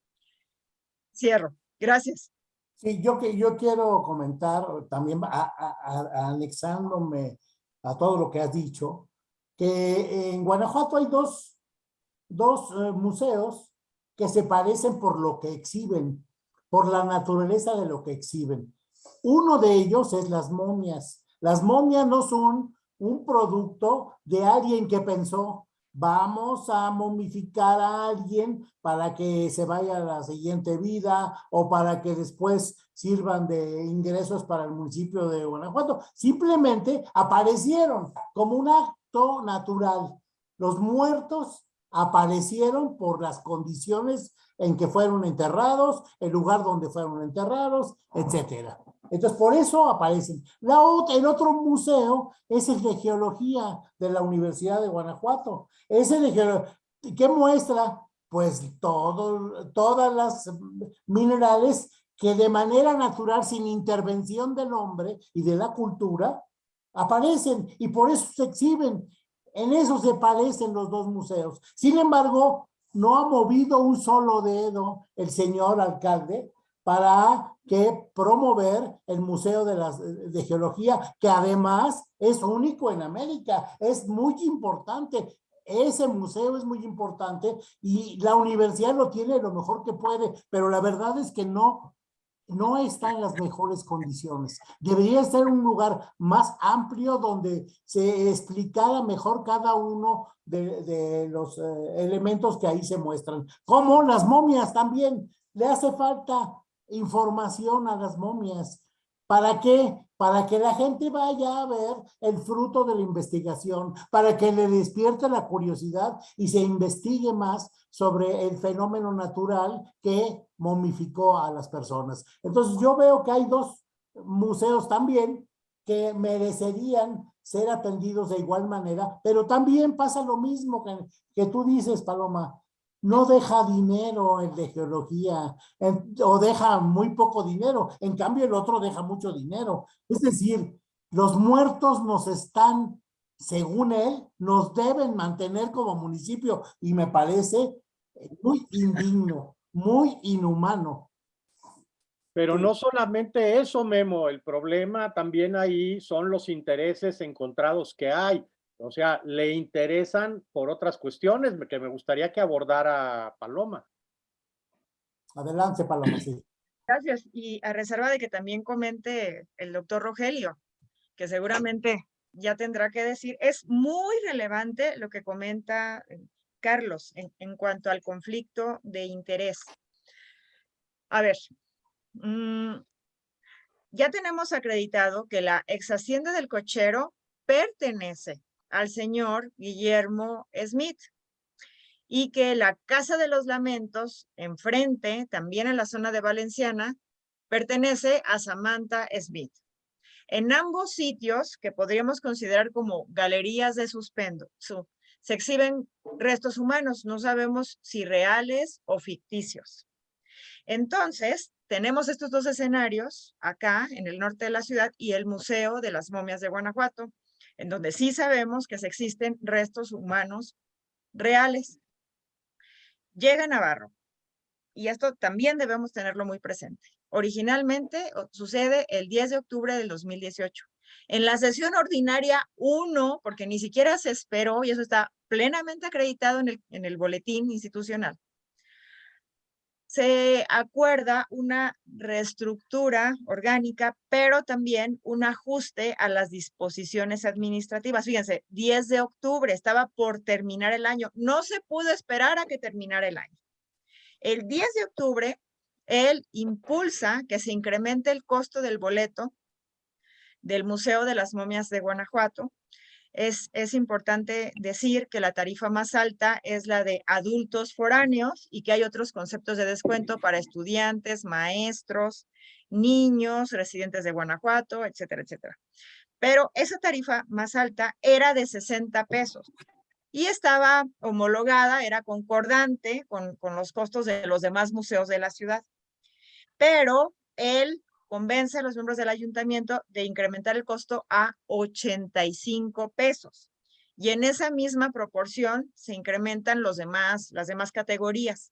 Cierro. Gracias. Sí, yo, que, yo quiero comentar también, anexándome a todo lo que has dicho, que en Guanajuato hay dos, dos eh, museos que se parecen por lo que exhiben, por la naturaleza de lo que exhiben. Uno de ellos es las momias. Las momias no son un producto de alguien que pensó, vamos a momificar a alguien para que se vaya a la siguiente vida o para que después sirvan de ingresos para el municipio de Guanajuato. Simplemente aparecieron como un acto natural. Los muertos aparecieron por las condiciones en que fueron enterrados, el lugar donde fueron enterrados, etcétera. Entonces, por eso aparecen. La otra, el otro museo es el de geología de la Universidad de Guanajuato. Ese de geología, ¿qué muestra? Pues todas las minerales que de manera natural, sin intervención del hombre y de la cultura, aparecen y por eso se exhiben. En eso se parecen los dos museos. Sin embargo, no ha movido un solo dedo el señor alcalde para que promover el Museo de, las, de Geología, que además es único en América, es muy importante. Ese museo es muy importante y la universidad lo tiene lo mejor que puede, pero la verdad es que no, no está en las mejores condiciones. Debería ser un lugar más amplio donde se explicara mejor cada uno de, de los eh, elementos que ahí se muestran. Como las momias también. Le hace falta información a las momias. ¿Para qué? Para que la gente vaya a ver el fruto de la investigación, para que le despierte la curiosidad y se investigue más sobre el fenómeno natural que momificó a las personas. Entonces yo veo que hay dos museos también que merecerían ser atendidos de igual manera, pero también pasa lo mismo que, que tú dices, Paloma, no deja dinero el de geología o deja muy poco dinero. En cambio, el otro deja mucho dinero. Es decir, los muertos nos están, según él, nos deben mantener como municipio y me parece muy indigno, muy inhumano. Pero no solamente eso, Memo, el problema también ahí son los intereses encontrados que hay. O sea, le interesan por otras cuestiones que me gustaría que abordara Paloma. Adelante, Paloma, sí. Gracias. Y a reserva de que también comente el doctor Rogelio, que seguramente ya tendrá que decir, es muy relevante lo que comenta eh, Carlos en, en cuanto al conflicto de interés. A ver, mmm, ya tenemos acreditado que la ex hacienda del cochero pertenece al señor Guillermo Smith y que la Casa de los Lamentos, enfrente, también en la zona de Valenciana, pertenece a Samantha Smith. En ambos sitios, que podríamos considerar como galerías de, se exhiben restos humanos, no sabemos si reales o ficticios. Entonces, tenemos estos dos escenarios acá en el norte de la ciudad y el Museo de las Momias de Guanajuato, en donde sí sabemos que existen restos humanos reales. Llega Navarro, y esto también debemos tenerlo muy presente. Originalmente sucede el 10 de octubre del 2018. En la sesión ordinaria 1, porque ni siquiera se esperó, y eso está plenamente acreditado en el, en el boletín institucional, se acuerda una reestructura orgánica, pero también un ajuste a las disposiciones administrativas. Fíjense, 10 de octubre, estaba por terminar el año. No se pudo esperar a que terminara el año. El 10 de octubre, él impulsa que se incremente el costo del boleto del Museo de las Momias de Guanajuato. Es, importante decir que la tarifa más alta es la de adultos foráneos y que hay otros conceptos de descuento para estudiantes, maestros, niños, residentes de Guanajuato, etcétera, etcétera. Pero esa tarifa más alta era de 60 pesos y estaba homologada, era concordante con, con los costos de los demás museos de la ciudad. Pero él convence a los miembros del ayuntamiento de incrementar el costo a 85 pesos. Y en esa misma proporción se incrementan los demás, las demás categorías.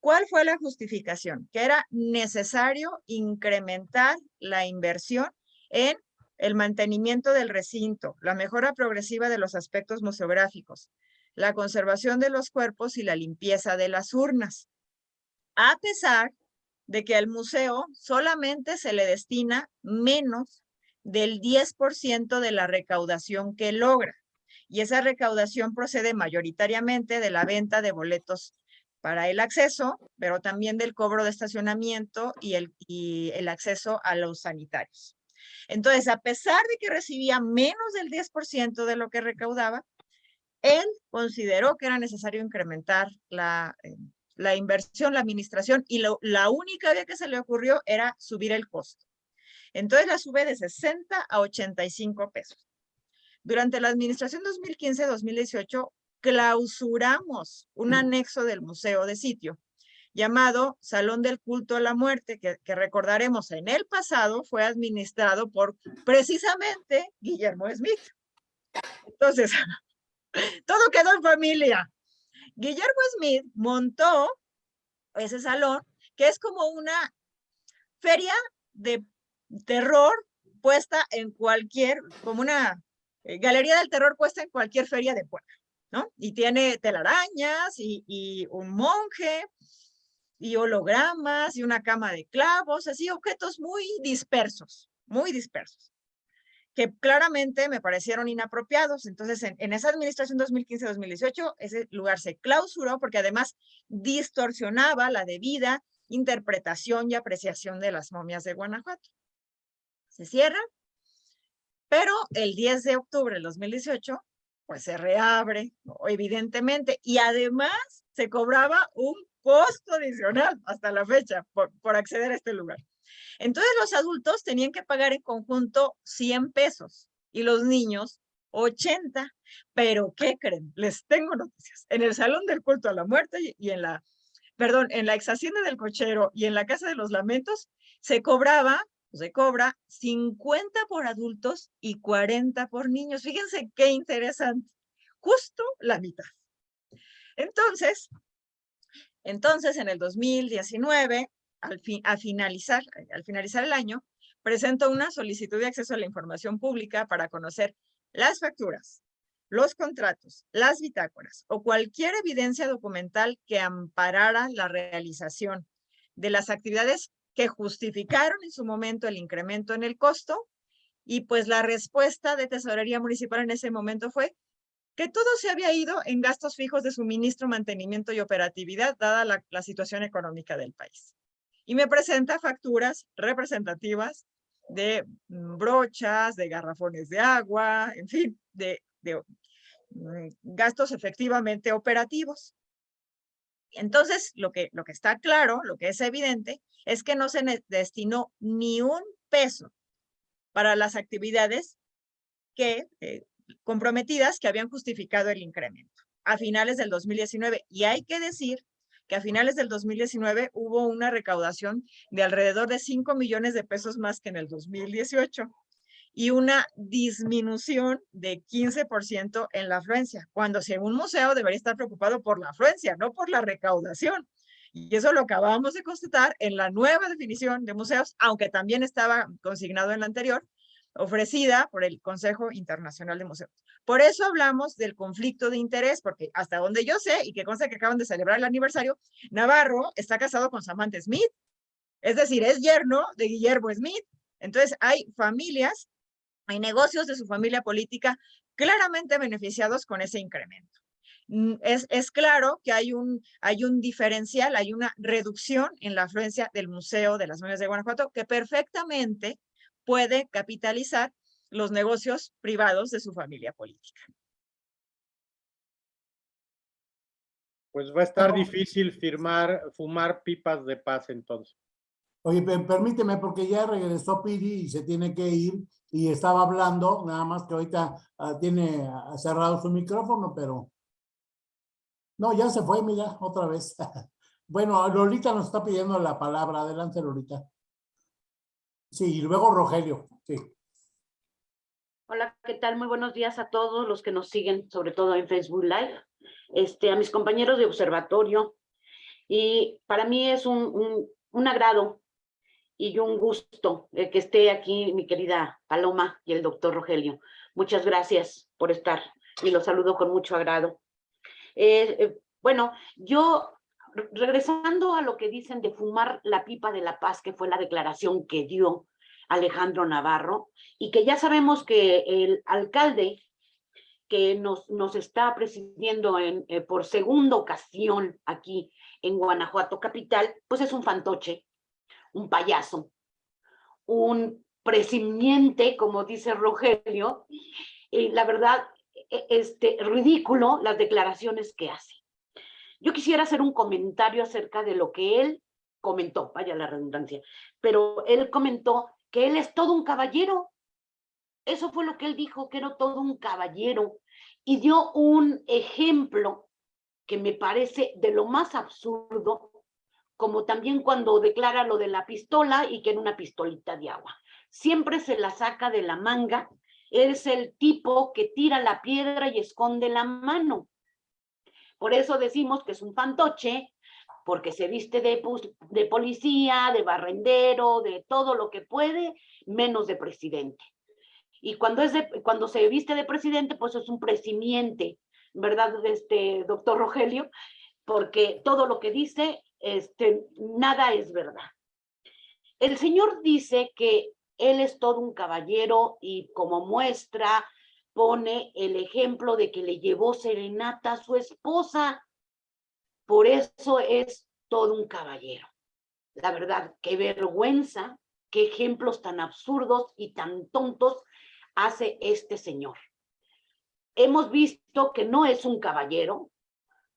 ¿Cuál fue la justificación? Que era necesario incrementar la inversión en el mantenimiento del recinto, la mejora progresiva de los aspectos museográficos, la conservación de los cuerpos y la limpieza de las urnas. A pesar de que al museo solamente se le destina menos del 10% de la recaudación que logra. Y esa recaudación procede mayoritariamente de la venta de boletos para el acceso, pero también del cobro de estacionamiento y el, y el acceso a los sanitarios. Entonces, a pesar de que recibía menos del 10% de lo que recaudaba, él consideró que era necesario incrementar la, eh, la inversión, la administración, y la única vez que se le ocurrió era subir el costo. Entonces la sube de 60 a 85 pesos. Durante la administración 2015-2018, clausuramos un anexo del museo de sitio llamado Salón del Culto a la Muerte, que, recordaremos en el pasado fue administrado por precisamente Guillermo Smith. Entonces, <laughs> todo quedó en familia. Guillermo Smith montó ese salón, que es como una feria de terror puesta en cualquier, como una eh, galería del terror puesta en cualquier feria de pueblo, ¿no? Y tiene telarañas y, y un monje y hologramas y una cama de clavos, así objetos muy dispersos, muy dispersos, que claramente me parecieron inapropiados. Entonces, en, esa administración 2015-2018, ese lugar se clausuró porque además distorsionaba la debida interpretación y apreciación de las momias de Guanajuato. Se cierra, pero el 10 de octubre del 2018, pues se reabre, evidentemente, y además se cobraba un costo adicional hasta la fecha por, por acceder a este lugar. Entonces los adultos tenían que pagar en conjunto 100 pesos y los niños 80. Pero ¿qué creen? Les tengo noticias. En el Salón del Culto a la Muerte y en la, perdón, en la ex hacienda del cochero y en la Casa de los Lamentos se cobraba, se cobra 50 por adultos y 40 por niños. Fíjense qué interesante. Justo la mitad. Entonces, entonces, en el 2019, al, finalizar, al finalizar el año, presentó una solicitud de acceso a la información pública para conocer las facturas, los contratos, las bitácoras o cualquier evidencia documental que amparara la realización de las actividades que justificaron en su momento el incremento en el costo y pues la respuesta de Tesorería Municipal en ese momento fue que todo se había ido en gastos fijos de suministro, mantenimiento y operatividad, dada la, situación económica del país. Y me presenta facturas representativas de mm, brochas, de garrafones de agua, en fin, de, mm, gastos efectivamente operativos. Entonces, lo que, lo que está claro, lo que es evidente, es que no se destinó ni un peso para las actividades que eh, comprometidas que habían justificado el incremento a finales del 2019. Y hay que decir a finales del 2019 hubo una recaudación de alrededor de 5 millones de pesos más que en el 2018 y una disminución de 15% en la afluencia, cuando si un museo debería estar preocupado por la afluencia, no por la recaudación. Y eso lo acabamos de constatar en la nueva definición de museos, aunque también estaba consignado en la anterior, ofrecida por el Consejo Internacional de Museos. Por eso hablamos del conflicto de interés, porque hasta donde yo sé, y que consta que acaban de celebrar el aniversario, Navarro está casado con Samantha Smith, es decir, es yerno de Guillermo Smith. Entonces hay familias, hay negocios de su familia política claramente beneficiados con ese incremento. Mm, es, es, claro que hay un, hay un diferencial, hay una reducción en la afluencia del Museo de las Momias de Guanajuato que perfectamente puede capitalizar los negocios privados de su familia política. Pues va a estar difícil firmar, fumar pipas de paz entonces. Oye, permíteme, porque ya regresó Piri y se tiene que ir y estaba hablando, nada más que ahorita ah, tiene cerrado su micrófono, pero... No, ya se fue, mira, otra vez. <laughs> bueno, Lolita nos está pidiendo la palabra. Adelante, Lolita. Sí, y luego Rogelio, sí. Hola, ¿qué tal? Muy buenos días a todos los que nos siguen, sobre todo en Facebook Live, este, a mis compañeros de observatorio. Y para mí es un, un, agrado y un gusto que esté aquí mi querida Paloma y el doctor Rogelio. Muchas gracias por estar y los saludo con mucho agrado. Eh, eh, bueno, yo regresando a lo que dicen de fumar la pipa de la paz, que fue la declaración que dio Alejandro Navarro, y que ya sabemos que el alcalde que nos, nos está presidiendo en, eh, por segunda ocasión aquí en Guanajuato capital, pues es un fantoche, un payaso, un presimiente, como dice Rogelio, y la verdad, e, este, ridículo las declaraciones que hace. Yo quisiera hacer un comentario acerca de lo que él comentó, vaya la redundancia, pero él comentó que él es todo un caballero. Eso fue lo que él dijo, que era todo un caballero. Y dio un ejemplo que me parece de lo más absurdo, como también cuando declara lo de la pistola y que era una pistolita de agua. Siempre se la saca de la manga. Es el tipo que tira la piedra y esconde la mano. Por eso decimos que es un fantoche, porque se viste de, de policía, de barrendero, de todo lo que puede, menos de presidente. Y cuando, es cuando se viste de presidente, pues es un presimiente, ¿verdad, este doctor Rogelio? Porque todo lo que dice, este, nada es verdad. El señor dice que él es todo un caballero y como muestra pone el ejemplo de que le llevó serenata a su esposa. Por eso es todo un caballero. La verdad, qué vergüenza, qué ejemplos tan absurdos y tan tontos hace este señor. Hemos visto que no es un caballero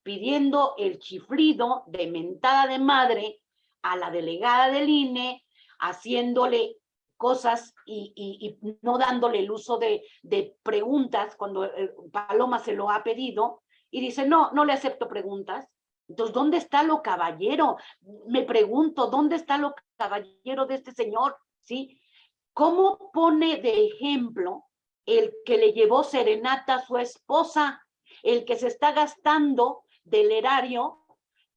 pidiendo el chiflido de mentada de madre a la delegada del INE, haciéndole cosas y, no dándole el uso de, de preguntas cuando eh, Paloma se lo ha pedido y dice, no, no le acepto preguntas. Entonces, ¿dónde está lo caballero? Me pregunto, ¿dónde está lo caballero de este señor? ¿Sí? ¿Cómo pone de ejemplo el que le llevó serenata a su esposa, el que se está gastando del erario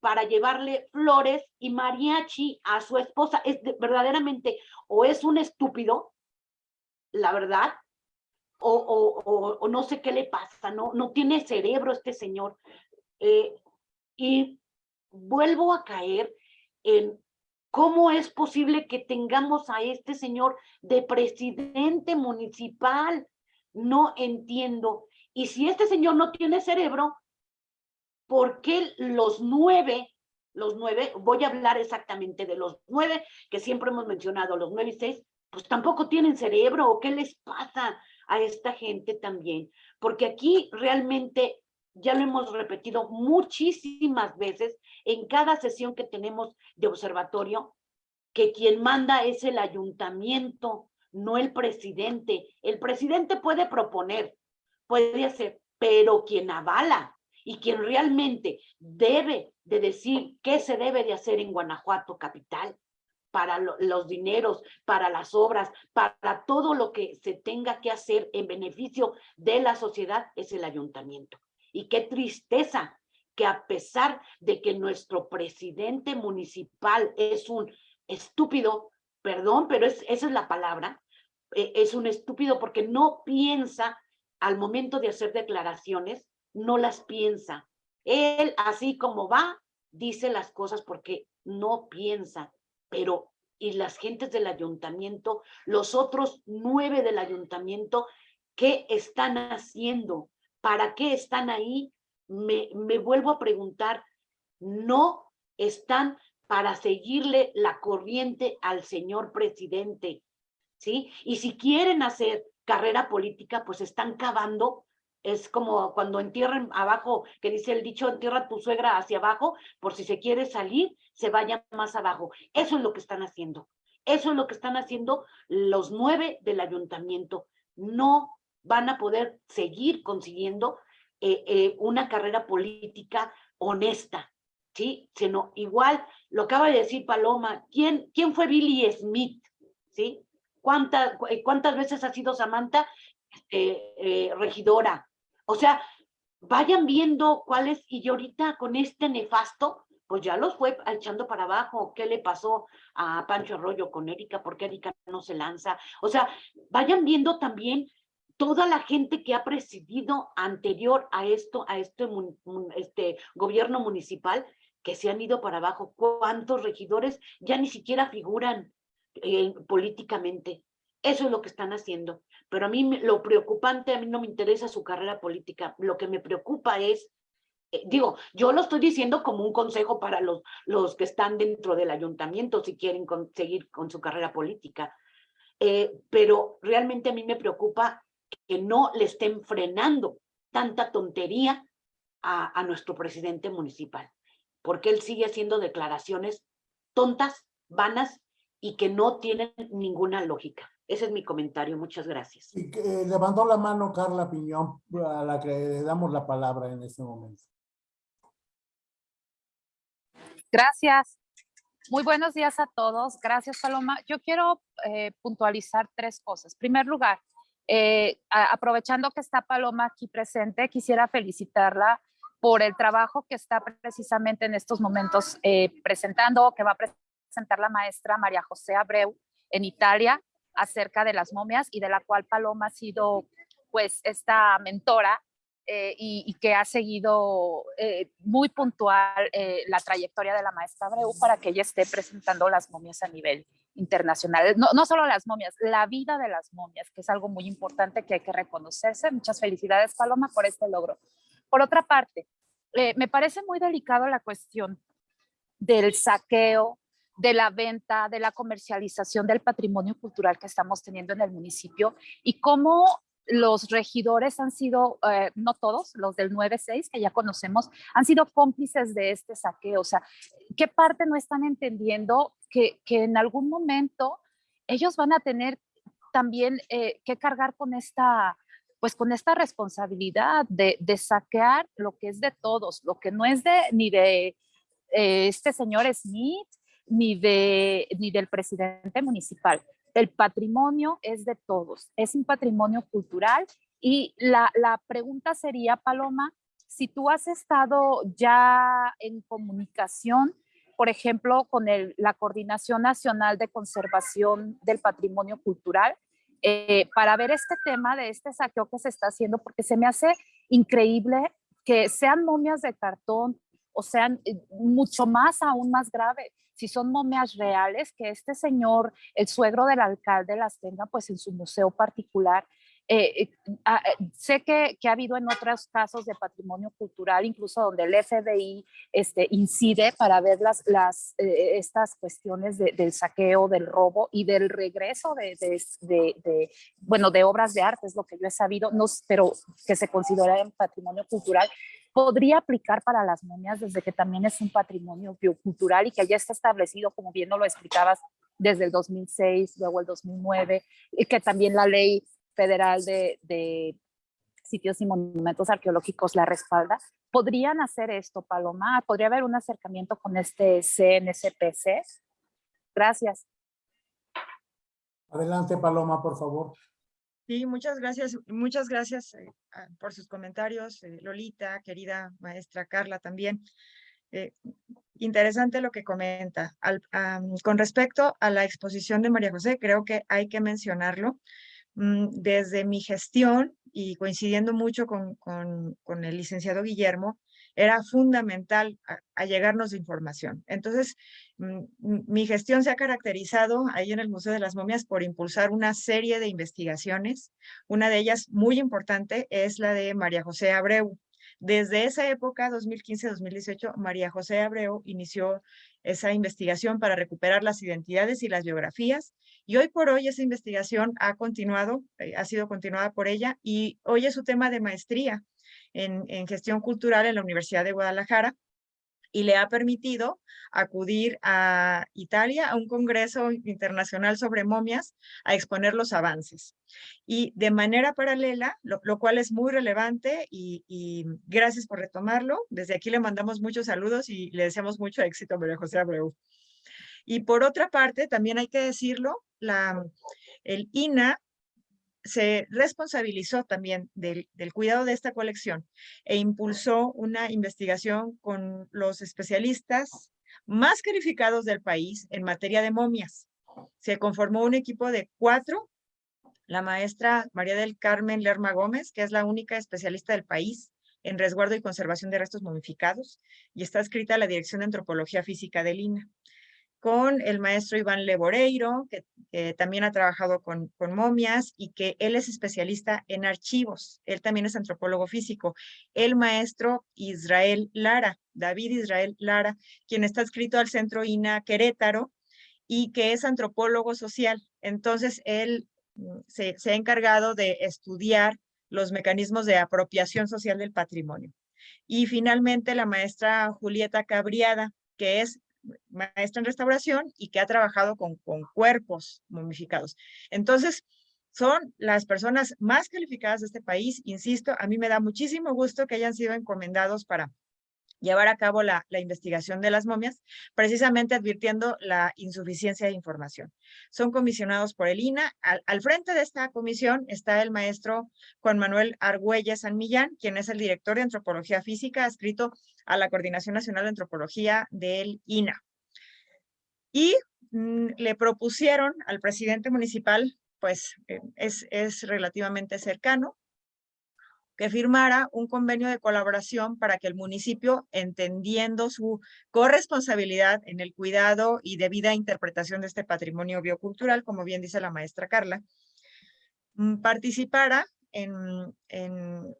para llevarle flores y mariachi a su esposa. Es verdaderamente, o es un estúpido, la verdad, o, no sé qué le pasa, no, no tiene cerebro este señor. Eh, y vuelvo a caer en cómo es posible que tengamos a este señor de presidente municipal. No entiendo. Y si este señor no tiene cerebro, ¿por qué los nueve, los nueve, voy a hablar exactamente de los nueve que siempre hemos mencionado, los nueve y seis, pues tampoco tienen cerebro o qué les pasa a esta gente también? Porque aquí realmente ya lo hemos repetido muchísimas veces en cada sesión que tenemos de observatorio, que quien manda es el ayuntamiento, no el presidente. El presidente puede proponer, puede hacer, pero quien avala y quien realmente debe de decir qué se debe de hacer en Guanajuato capital para los dineros, para las obras, para todo lo que se tenga que hacer en beneficio de la sociedad es el ayuntamiento. Y qué tristeza que a pesar de que nuestro presidente municipal es un estúpido, perdón, pero es, esa es la palabra, e, es un estúpido porque no piensa al momento de hacer declaraciones, no las piensa. Él, así como va, dice las cosas porque no piensa, pero y las gentes del ayuntamiento, los otros nueve del ayuntamiento, ¿qué están haciendo? ¿Para qué están ahí? Me, me vuelvo a preguntar, no están para seguirle la corriente al señor presidente, ¿sí? Y si quieren hacer carrera política, pues están cavando es como cuando entierran abajo, que dice el dicho, entierra tu suegra hacia abajo, por si se quiere salir, se vaya más abajo. Eso es lo que están haciendo. Eso es lo que están haciendo los nueve del ayuntamiento. No van a poder seguir consiguiendo eh, eh, una carrera política honesta, ¿sí? Sino igual, lo acaba de decir Paloma, ¿quién, quién fue Billy Smith? ¿Sí? ¿Cuántas, cuántas veces ha sido Samantha eh, regidora? O sea, vayan viendo cuáles, y ahorita con este nefasto, pues ya los fue echando para abajo. ¿Qué le pasó a Pancho Arroyo con Erika? ¿Por qué Erika no se lanza? O sea, vayan viendo también toda la gente que ha presidido anterior a esto, a este, este gobierno municipal, que se han ido para abajo. ¿Cuántos regidores ya ni siquiera figuran eh, políticamente? Eso es lo que están haciendo. Pero a mí lo preocupante, a mí no me interesa su carrera política. Lo que me preocupa es, eh, digo, yo lo estoy diciendo como un consejo para los, los que están dentro del ayuntamiento si quieren seguir con su carrera política. Eh, pero realmente a mí me preocupa que no le estén frenando tanta tontería a, a nuestro presidente municipal, porque él sigue haciendo declaraciones tontas, vanas y que no tienen ninguna lógica. Ese es mi comentario. Muchas gracias. Y eh, levantó la mano Carla Piñón, a la que le damos la palabra en este momento. Gracias. Muy buenos días a todos. Gracias, Paloma. Yo quiero eh, puntualizar tres cosas. En primer lugar, eh, aprovechando que está Paloma aquí presente, quisiera felicitarla por el trabajo que está precisamente en estos momentos presentando, que va a presentar la maestra María José Abreu en Italia acerca de las momias y de la cual Paloma ha sido pues esta mentora eh, y, que ha seguido eh, muy puntual eh, la trayectoria de la maestra Abreu para que ella esté presentando las momias a nivel internacional. No, no solo las momias, la vida de las momias, que es algo muy importante que hay que reconocerse. Muchas felicidades, Paloma, por este logro. Por otra parte, me parece muy delicado la cuestión del saqueo de la venta, de la comercialización del patrimonio cultural que estamos teniendo en el municipio y cómo los regidores han sido, eh, no todos, los del 9-6 que ya conocemos, han sido cómplices de este saqueo. O sea, ¿qué parte no están entendiendo que, que en algún momento ellos van a tener también eh, que cargar con esta, pues con esta responsabilidad de, de, saquear lo que es de todos, lo que no es de ni de eh, este señor Smith, ni, de, ni del presidente municipal. El patrimonio es de todos, es un patrimonio cultural y la, la pregunta sería, Paloma, si tú has estado ya en comunicación, por ejemplo, con la Coordinación Nacional de Conservación del Patrimonio Cultural, eh, para ver este tema de este saqueo que se está haciendo, porque se me hace increíble que sean momias de cartón o sean eh, mucho más, aún más grave, si son momias reales, que este señor, el suegro del alcalde, las tenga pues en su museo particular. Eh, eh, ah, sé que, que, ha habido en otros casos de patrimonio cultural, incluso donde el FBI este, incide para ver las, las, estas cuestiones del saqueo, del robo y del regreso de, de, de, bueno, de obras de arte, es lo que yo he sabido, no, pero que se considera en patrimonio cultural podría aplicar para las momias desde que también es un patrimonio biocultural y que ya está establecido, como bien lo explicabas, desde el 2006, luego el 2009, y que también la ley federal de, sitios y monumentos arqueológicos la respalda. ¿Podrían hacer esto, Paloma? ¿Podría haber un acercamiento con este CNSPC? Gracias. Adelante, Paloma, por favor. Sí, muchas gracias, muchas gracias eh, por sus comentarios, eh, Lolita, querida maestra Carla también. Eh, interesante lo que comenta. con respecto a la exposición de María José, creo que hay que mencionarlo. Mm, desde mi gestión y coincidiendo mucho con, con, el licenciado Guillermo, era fundamental de información. Entonces, mm, mi gestión se ha caracterizado ahí en el Museo de las Momias por impulsar una serie de investigaciones. Una de ellas muy importante es la de María José Abreu. Desde esa época, 2015-2018, María José Abreu inició esa investigación para recuperar las identidades y las biografías. Y hoy por hoy esa investigación ha continuado, eh, ha sido continuada por ella y hoy es su tema de maestría en, gestión cultural en la Universidad de Guadalajara y le ha permitido acudir a Italia a un congreso internacional sobre momias a exponer los avances. Y de manera paralela, lo, cual es muy relevante y, gracias por retomarlo. Desde aquí le mandamos muchos saludos y le deseamos mucho éxito a María José Abreu. Y por otra parte, también hay que decirlo, la, el INA se responsabilizó también del, cuidado de esta colección e impulsó una investigación con los especialistas más calificados del país en materia de momias. Se conformó un equipo de cuatro, la maestra María del Carmen Lerma Gómez, que es la única especialista del país en resguardo y conservación de restos momificados, y está escrita la Dirección de Antropología Física del INA con el maestro Iván Leboreiro, que también ha trabajado con, con, momias y que él es especialista en archivos. Él también es antropólogo físico. El maestro Israel Lara, David Israel Lara, quien está escrito al Centro INA Querétaro y que es antropólogo social. Entonces, él mm, se, se ha encargado de estudiar los mecanismos de apropiación social del patrimonio. Y finalmente, la maestra Julieta Cabriada, que es maestra en restauración y que ha trabajado con, con cuerpos momificados. Entonces, son las personas más calificadas de este país. Insisto, a mí me da muchísimo gusto que hayan sido encomendados para llevar a cabo la, la, investigación de las momias, precisamente advirtiendo la insuficiencia de información. Son comisionados por el INA. Al, al, frente de esta comisión está el maestro Juan Manuel Argüelles San Millán, quien es el director de Antropología Física, adscrito a la Coordinación Nacional de Antropología del INA. Y mm, le propusieron al presidente municipal, pues eh, es, es relativamente cercano, que firmara un convenio de colaboración para que el municipio, entendiendo su corresponsabilidad en el cuidado y debida interpretación de este patrimonio biocultural, como bien dice la maestra Carla, mm, participara en, en,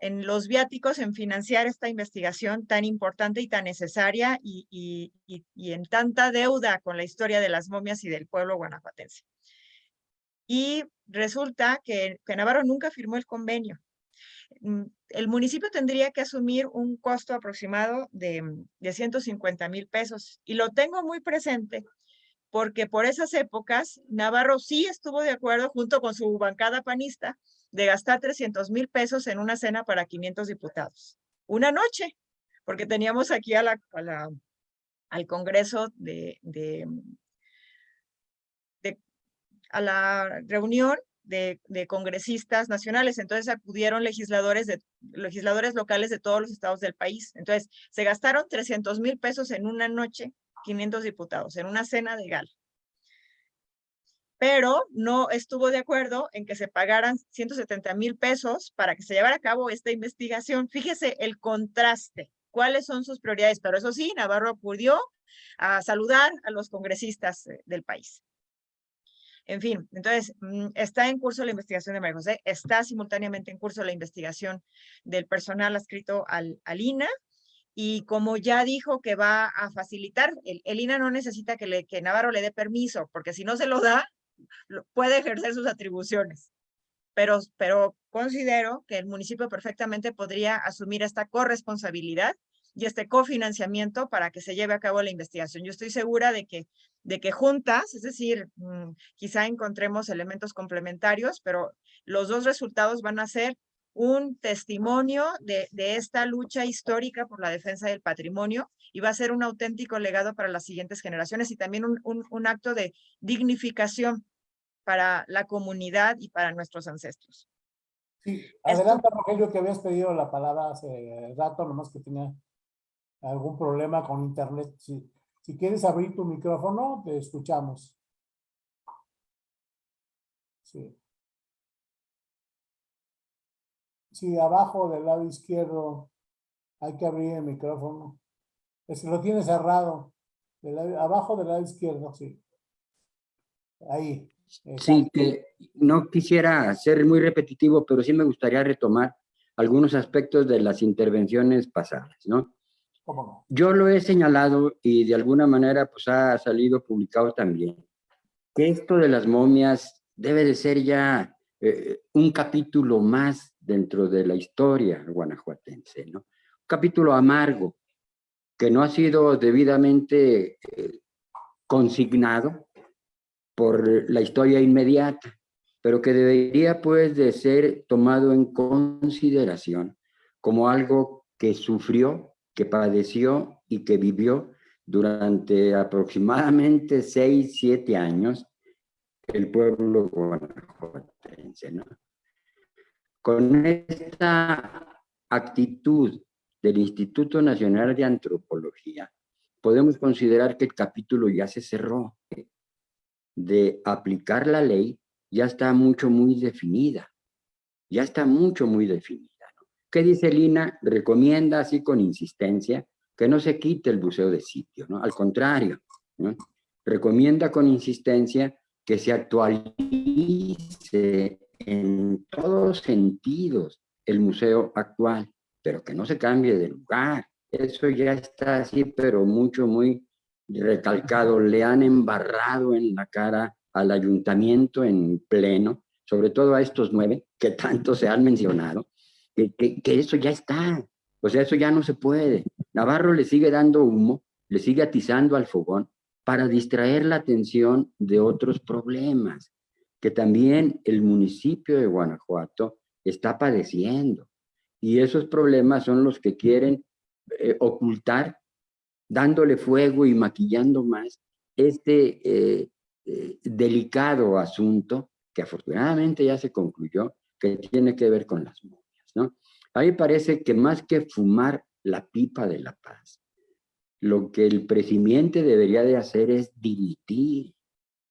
en los viáticos, en financiar esta investigación tan importante y tan necesaria y, y, y en tanta deuda con la historia de las momias y del pueblo guanajuatense. Y resulta que, Navarro nunca firmó el convenio. Mm, el municipio tendría que asumir un costo aproximado de, de 150 mil pesos. Y lo tengo muy presente porque por esas épocas Navarro sí estuvo de acuerdo junto con su bancada panista de gastar 300 mil pesos en una cena para 500 diputados. Una noche, porque teníamos aquí a al Congreso de, de, a la reunión de, congresistas nacionales. Entonces acudieron legisladores, legisladores locales de todos los estados del país. Entonces se gastaron 300 mil pesos en una noche, 500 diputados, en una cena de gala. Pero no estuvo de acuerdo en que se pagaran 170 mil pesos para que se llevara a cabo esta investigación. Fíjese el contraste. ¿Cuáles son sus prioridades? Pero eso sí, Navarro acudió a saludar a los congresistas eh, del país. En fin, entonces, mm, está en curso la investigación de María José, está simultáneamente en curso la investigación del personal adscrito al, al INA, y como ya dijo que va a facilitar, el, INA no necesita que, Navarro le dé permiso, porque si no se lo da, puede ejercer sus atribuciones. Pero considero que el municipio perfectamente podría asumir esta corresponsabilidad y este cofinanciamiento para que se lleve a cabo la investigación. Yo estoy segura de que, de que juntas, es decir, mm, quizá encontremos elementos complementarios, pero los dos resultados van a ser un testimonio de, esta lucha histórica por la defensa del patrimonio y va a ser un auténtico legado para las siguientes generaciones y también un, un acto de dignificación para la comunidad y para nuestros ancestros. Sí, adelante Rogelio que habías pedido la palabra hace rato, nomás que tenía algún problema con internet. Si, quieres abrir tu micrófono, te escuchamos. Sí. Sí, abajo del lado izquierdo hay que abrir el micrófono. Es que lo tiene cerrado. abajo del lado izquierdo, sí. Ahí. Sí, que no quisiera ser muy repetitivo, pero sí me gustaría retomar algunos aspectos de las intervenciones pasadas, ¿no? Yo lo he señalado y de alguna manera pues ha salido publicado también, que esto de las momias debe de ser ya eh, un capítulo más dentro de la historia guanajuatense, ¿no? Un capítulo amargo, que no ha sido debidamente eh, consignado por la historia inmediata, pero que debería pues de ser tomado en consideración como algo que sufrió, que padeció y que vivió durante aproximadamente seis, siete años el pueblo guanajuatense. ¿no? Con esta actitud del Instituto Nacional de Antropología, podemos considerar que el capítulo ya se cerró, de aplicar la ley ya está mucho, muy definida. Ya está mucho, muy definida. ¿Qué dice Lina? Recomienda así con insistencia que no se quite el buceo de sitio, ¿no? Al contrario, recomienda con insistencia que se actualice en todos sentidos el museo actual, pero que no se cambie de lugar. Eso ya está así, pero mucho, muy recalcado, le han embarrado en la cara al ayuntamiento en pleno, sobre todo a estos nueve que tanto se han mencionado, que, eso ya está, o sea, eso ya no se puede. Navarro le sigue dando humo, le sigue atizando al fogón para distraer la atención de otros problemas que también el municipio de Guanajuato está padeciendo. Y esos problemas son los que quieren eh, ocultar dándole fuego y maquillando más este eh, eh, delicado asunto que afortunadamente ya se concluyó, que tiene que ver con las momias, A mí parece que más que fumar la pipa de la paz, lo que el presidente debería de hacer es dimitir.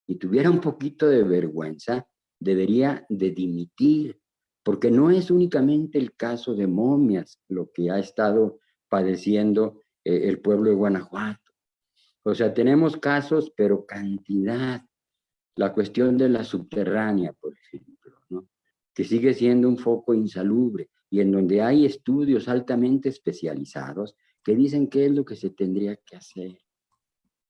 Y tuviera un poquito de vergüenza, debería de dimitir, porque no es únicamente el caso de momias lo que ha estado padeciendo eh, el pueblo de Guanajuato. O sea, tenemos casos, pero cantidad. La cuestión de la subterránea, por ejemplo. Que sigue siendo un foco insalubre y en donde hay estudios altamente especializados que dicen qué es lo que se tendría que hacer.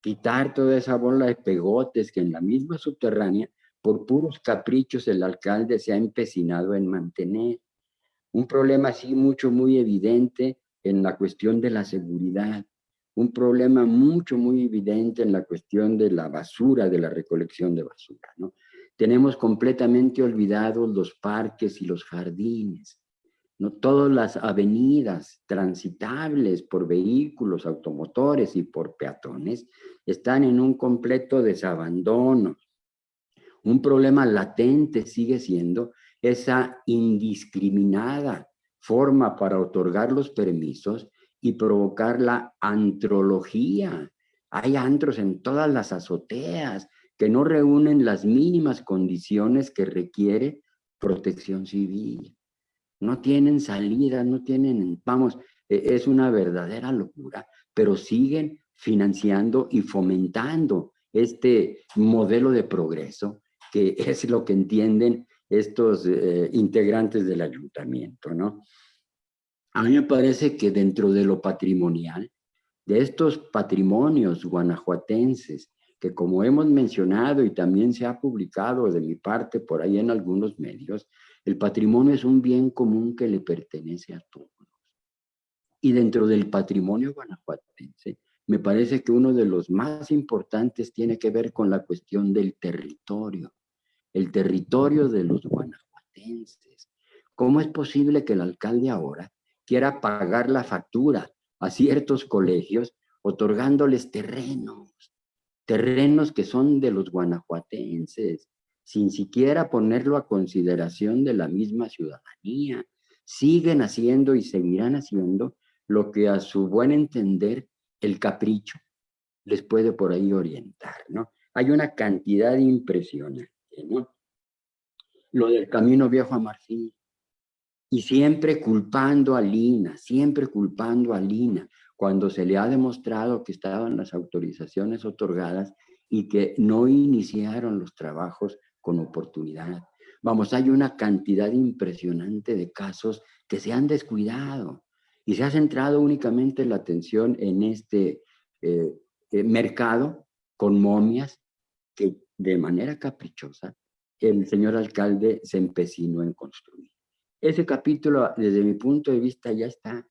Quitar toda esa bola de pegotes que en la misma subterránea, por puros caprichos, el alcalde se ha empecinado en mantener. Un problema así mucho, muy evidente en la cuestión de la seguridad, un problema mucho, muy evidente en la cuestión de la basura, de la recolección de basura. ¿no? Tenemos completamente olvidados los parques y los jardines, todas las avenidas transitables por vehículos, automotores y por peatones están en un completo desabandono. Un problema latente sigue siendo esa indiscriminada forma para otorgar los permisos y provocar la antrología. Hay antros en todas las azoteas que no reúnen las mínimas condiciones que requiere protección civil. No tienen salida, no tienen, vamos, e, es una verdadera locura, pero siguen financiando y fomentando este modelo de progreso que <laughs> es lo que entienden estos eh, integrantes del ayuntamiento, ¿no? A mí me parece que dentro de lo patrimonial, de estos patrimonios guanajuatenses, que como hemos mencionado y también se ha publicado de mi parte por ahí en algunos medios, el patrimonio es un bien común que le pertenece a todos. Y dentro del patrimonio guanajuatense, me parece que uno de los más importantes tiene que ver con la cuestión del territorio, el territorio de los guanajuatenses. ¿Cómo es posible que el alcalde ahora quiera pagar la factura a ciertos colegios otorgándoles terrenos, terrenos que son de los guanajuatenses, sin siquiera ponerlo a consideración de la misma ciudadanía. Siguen haciendo y seguirán haciendo lo que a su buen entender el capricho les puede por ahí orientar, ¿no? Hay una cantidad impresionante, ¿no? Lo del camino viejo a Marfil, y siempre culpando a Lina, siempre culpando a Lina, cuando se le ha demostrado que estaban las autorizaciones otorgadas y que no iniciaron los trabajos con oportunidad. Vamos, hay una cantidad impresionante de casos que se han descuidado y se ha centrado únicamente la atención en este eh, eh, mercado con momias que de manera caprichosa el señor alcalde se empecinó en construir. Ese capítulo, desde mi punto de vista, ya está.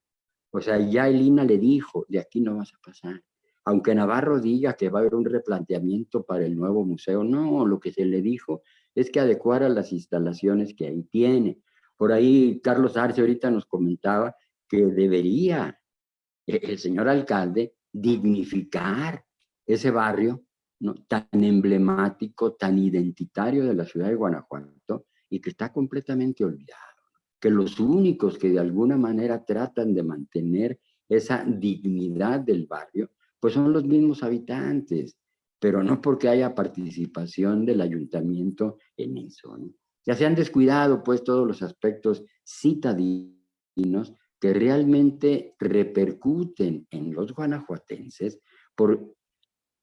O sea, ya Elina le dijo, de aquí no vas a pasar. Aunque Navarro diga que va a haber un replanteamiento para el nuevo museo, no, lo que se le dijo es que adecuara las instalaciones que ahí tiene. Por ahí Carlos Arce ahorita nos comentaba que debería el señor alcalde dignificar ese barrio tan emblemático, tan identitario de la ciudad de Guanajuato y que está completamente olvidado que los únicos que de alguna manera tratan de mantener esa dignidad del barrio, pues son los mismos habitantes, pero no porque haya participación del ayuntamiento en eso. Ya se han descuidado pues todos los aspectos citadinos que realmente repercuten en los guanajuatenses por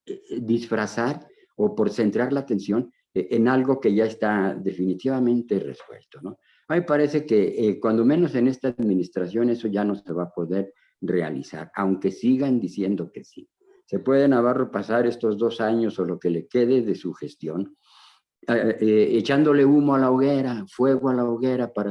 eh, disfrazar o por centrar la atención eh, en algo que ya está definitivamente resuelto, ¿no? A mí parece que eh, cuando menos en esta administración eso ya no se va a poder realizar, aunque sigan diciendo que sí. Se puede Navarro pasar estos dos años o lo que le quede de su gestión, eh, eh, echándole humo a la hoguera, fuego a la hoguera para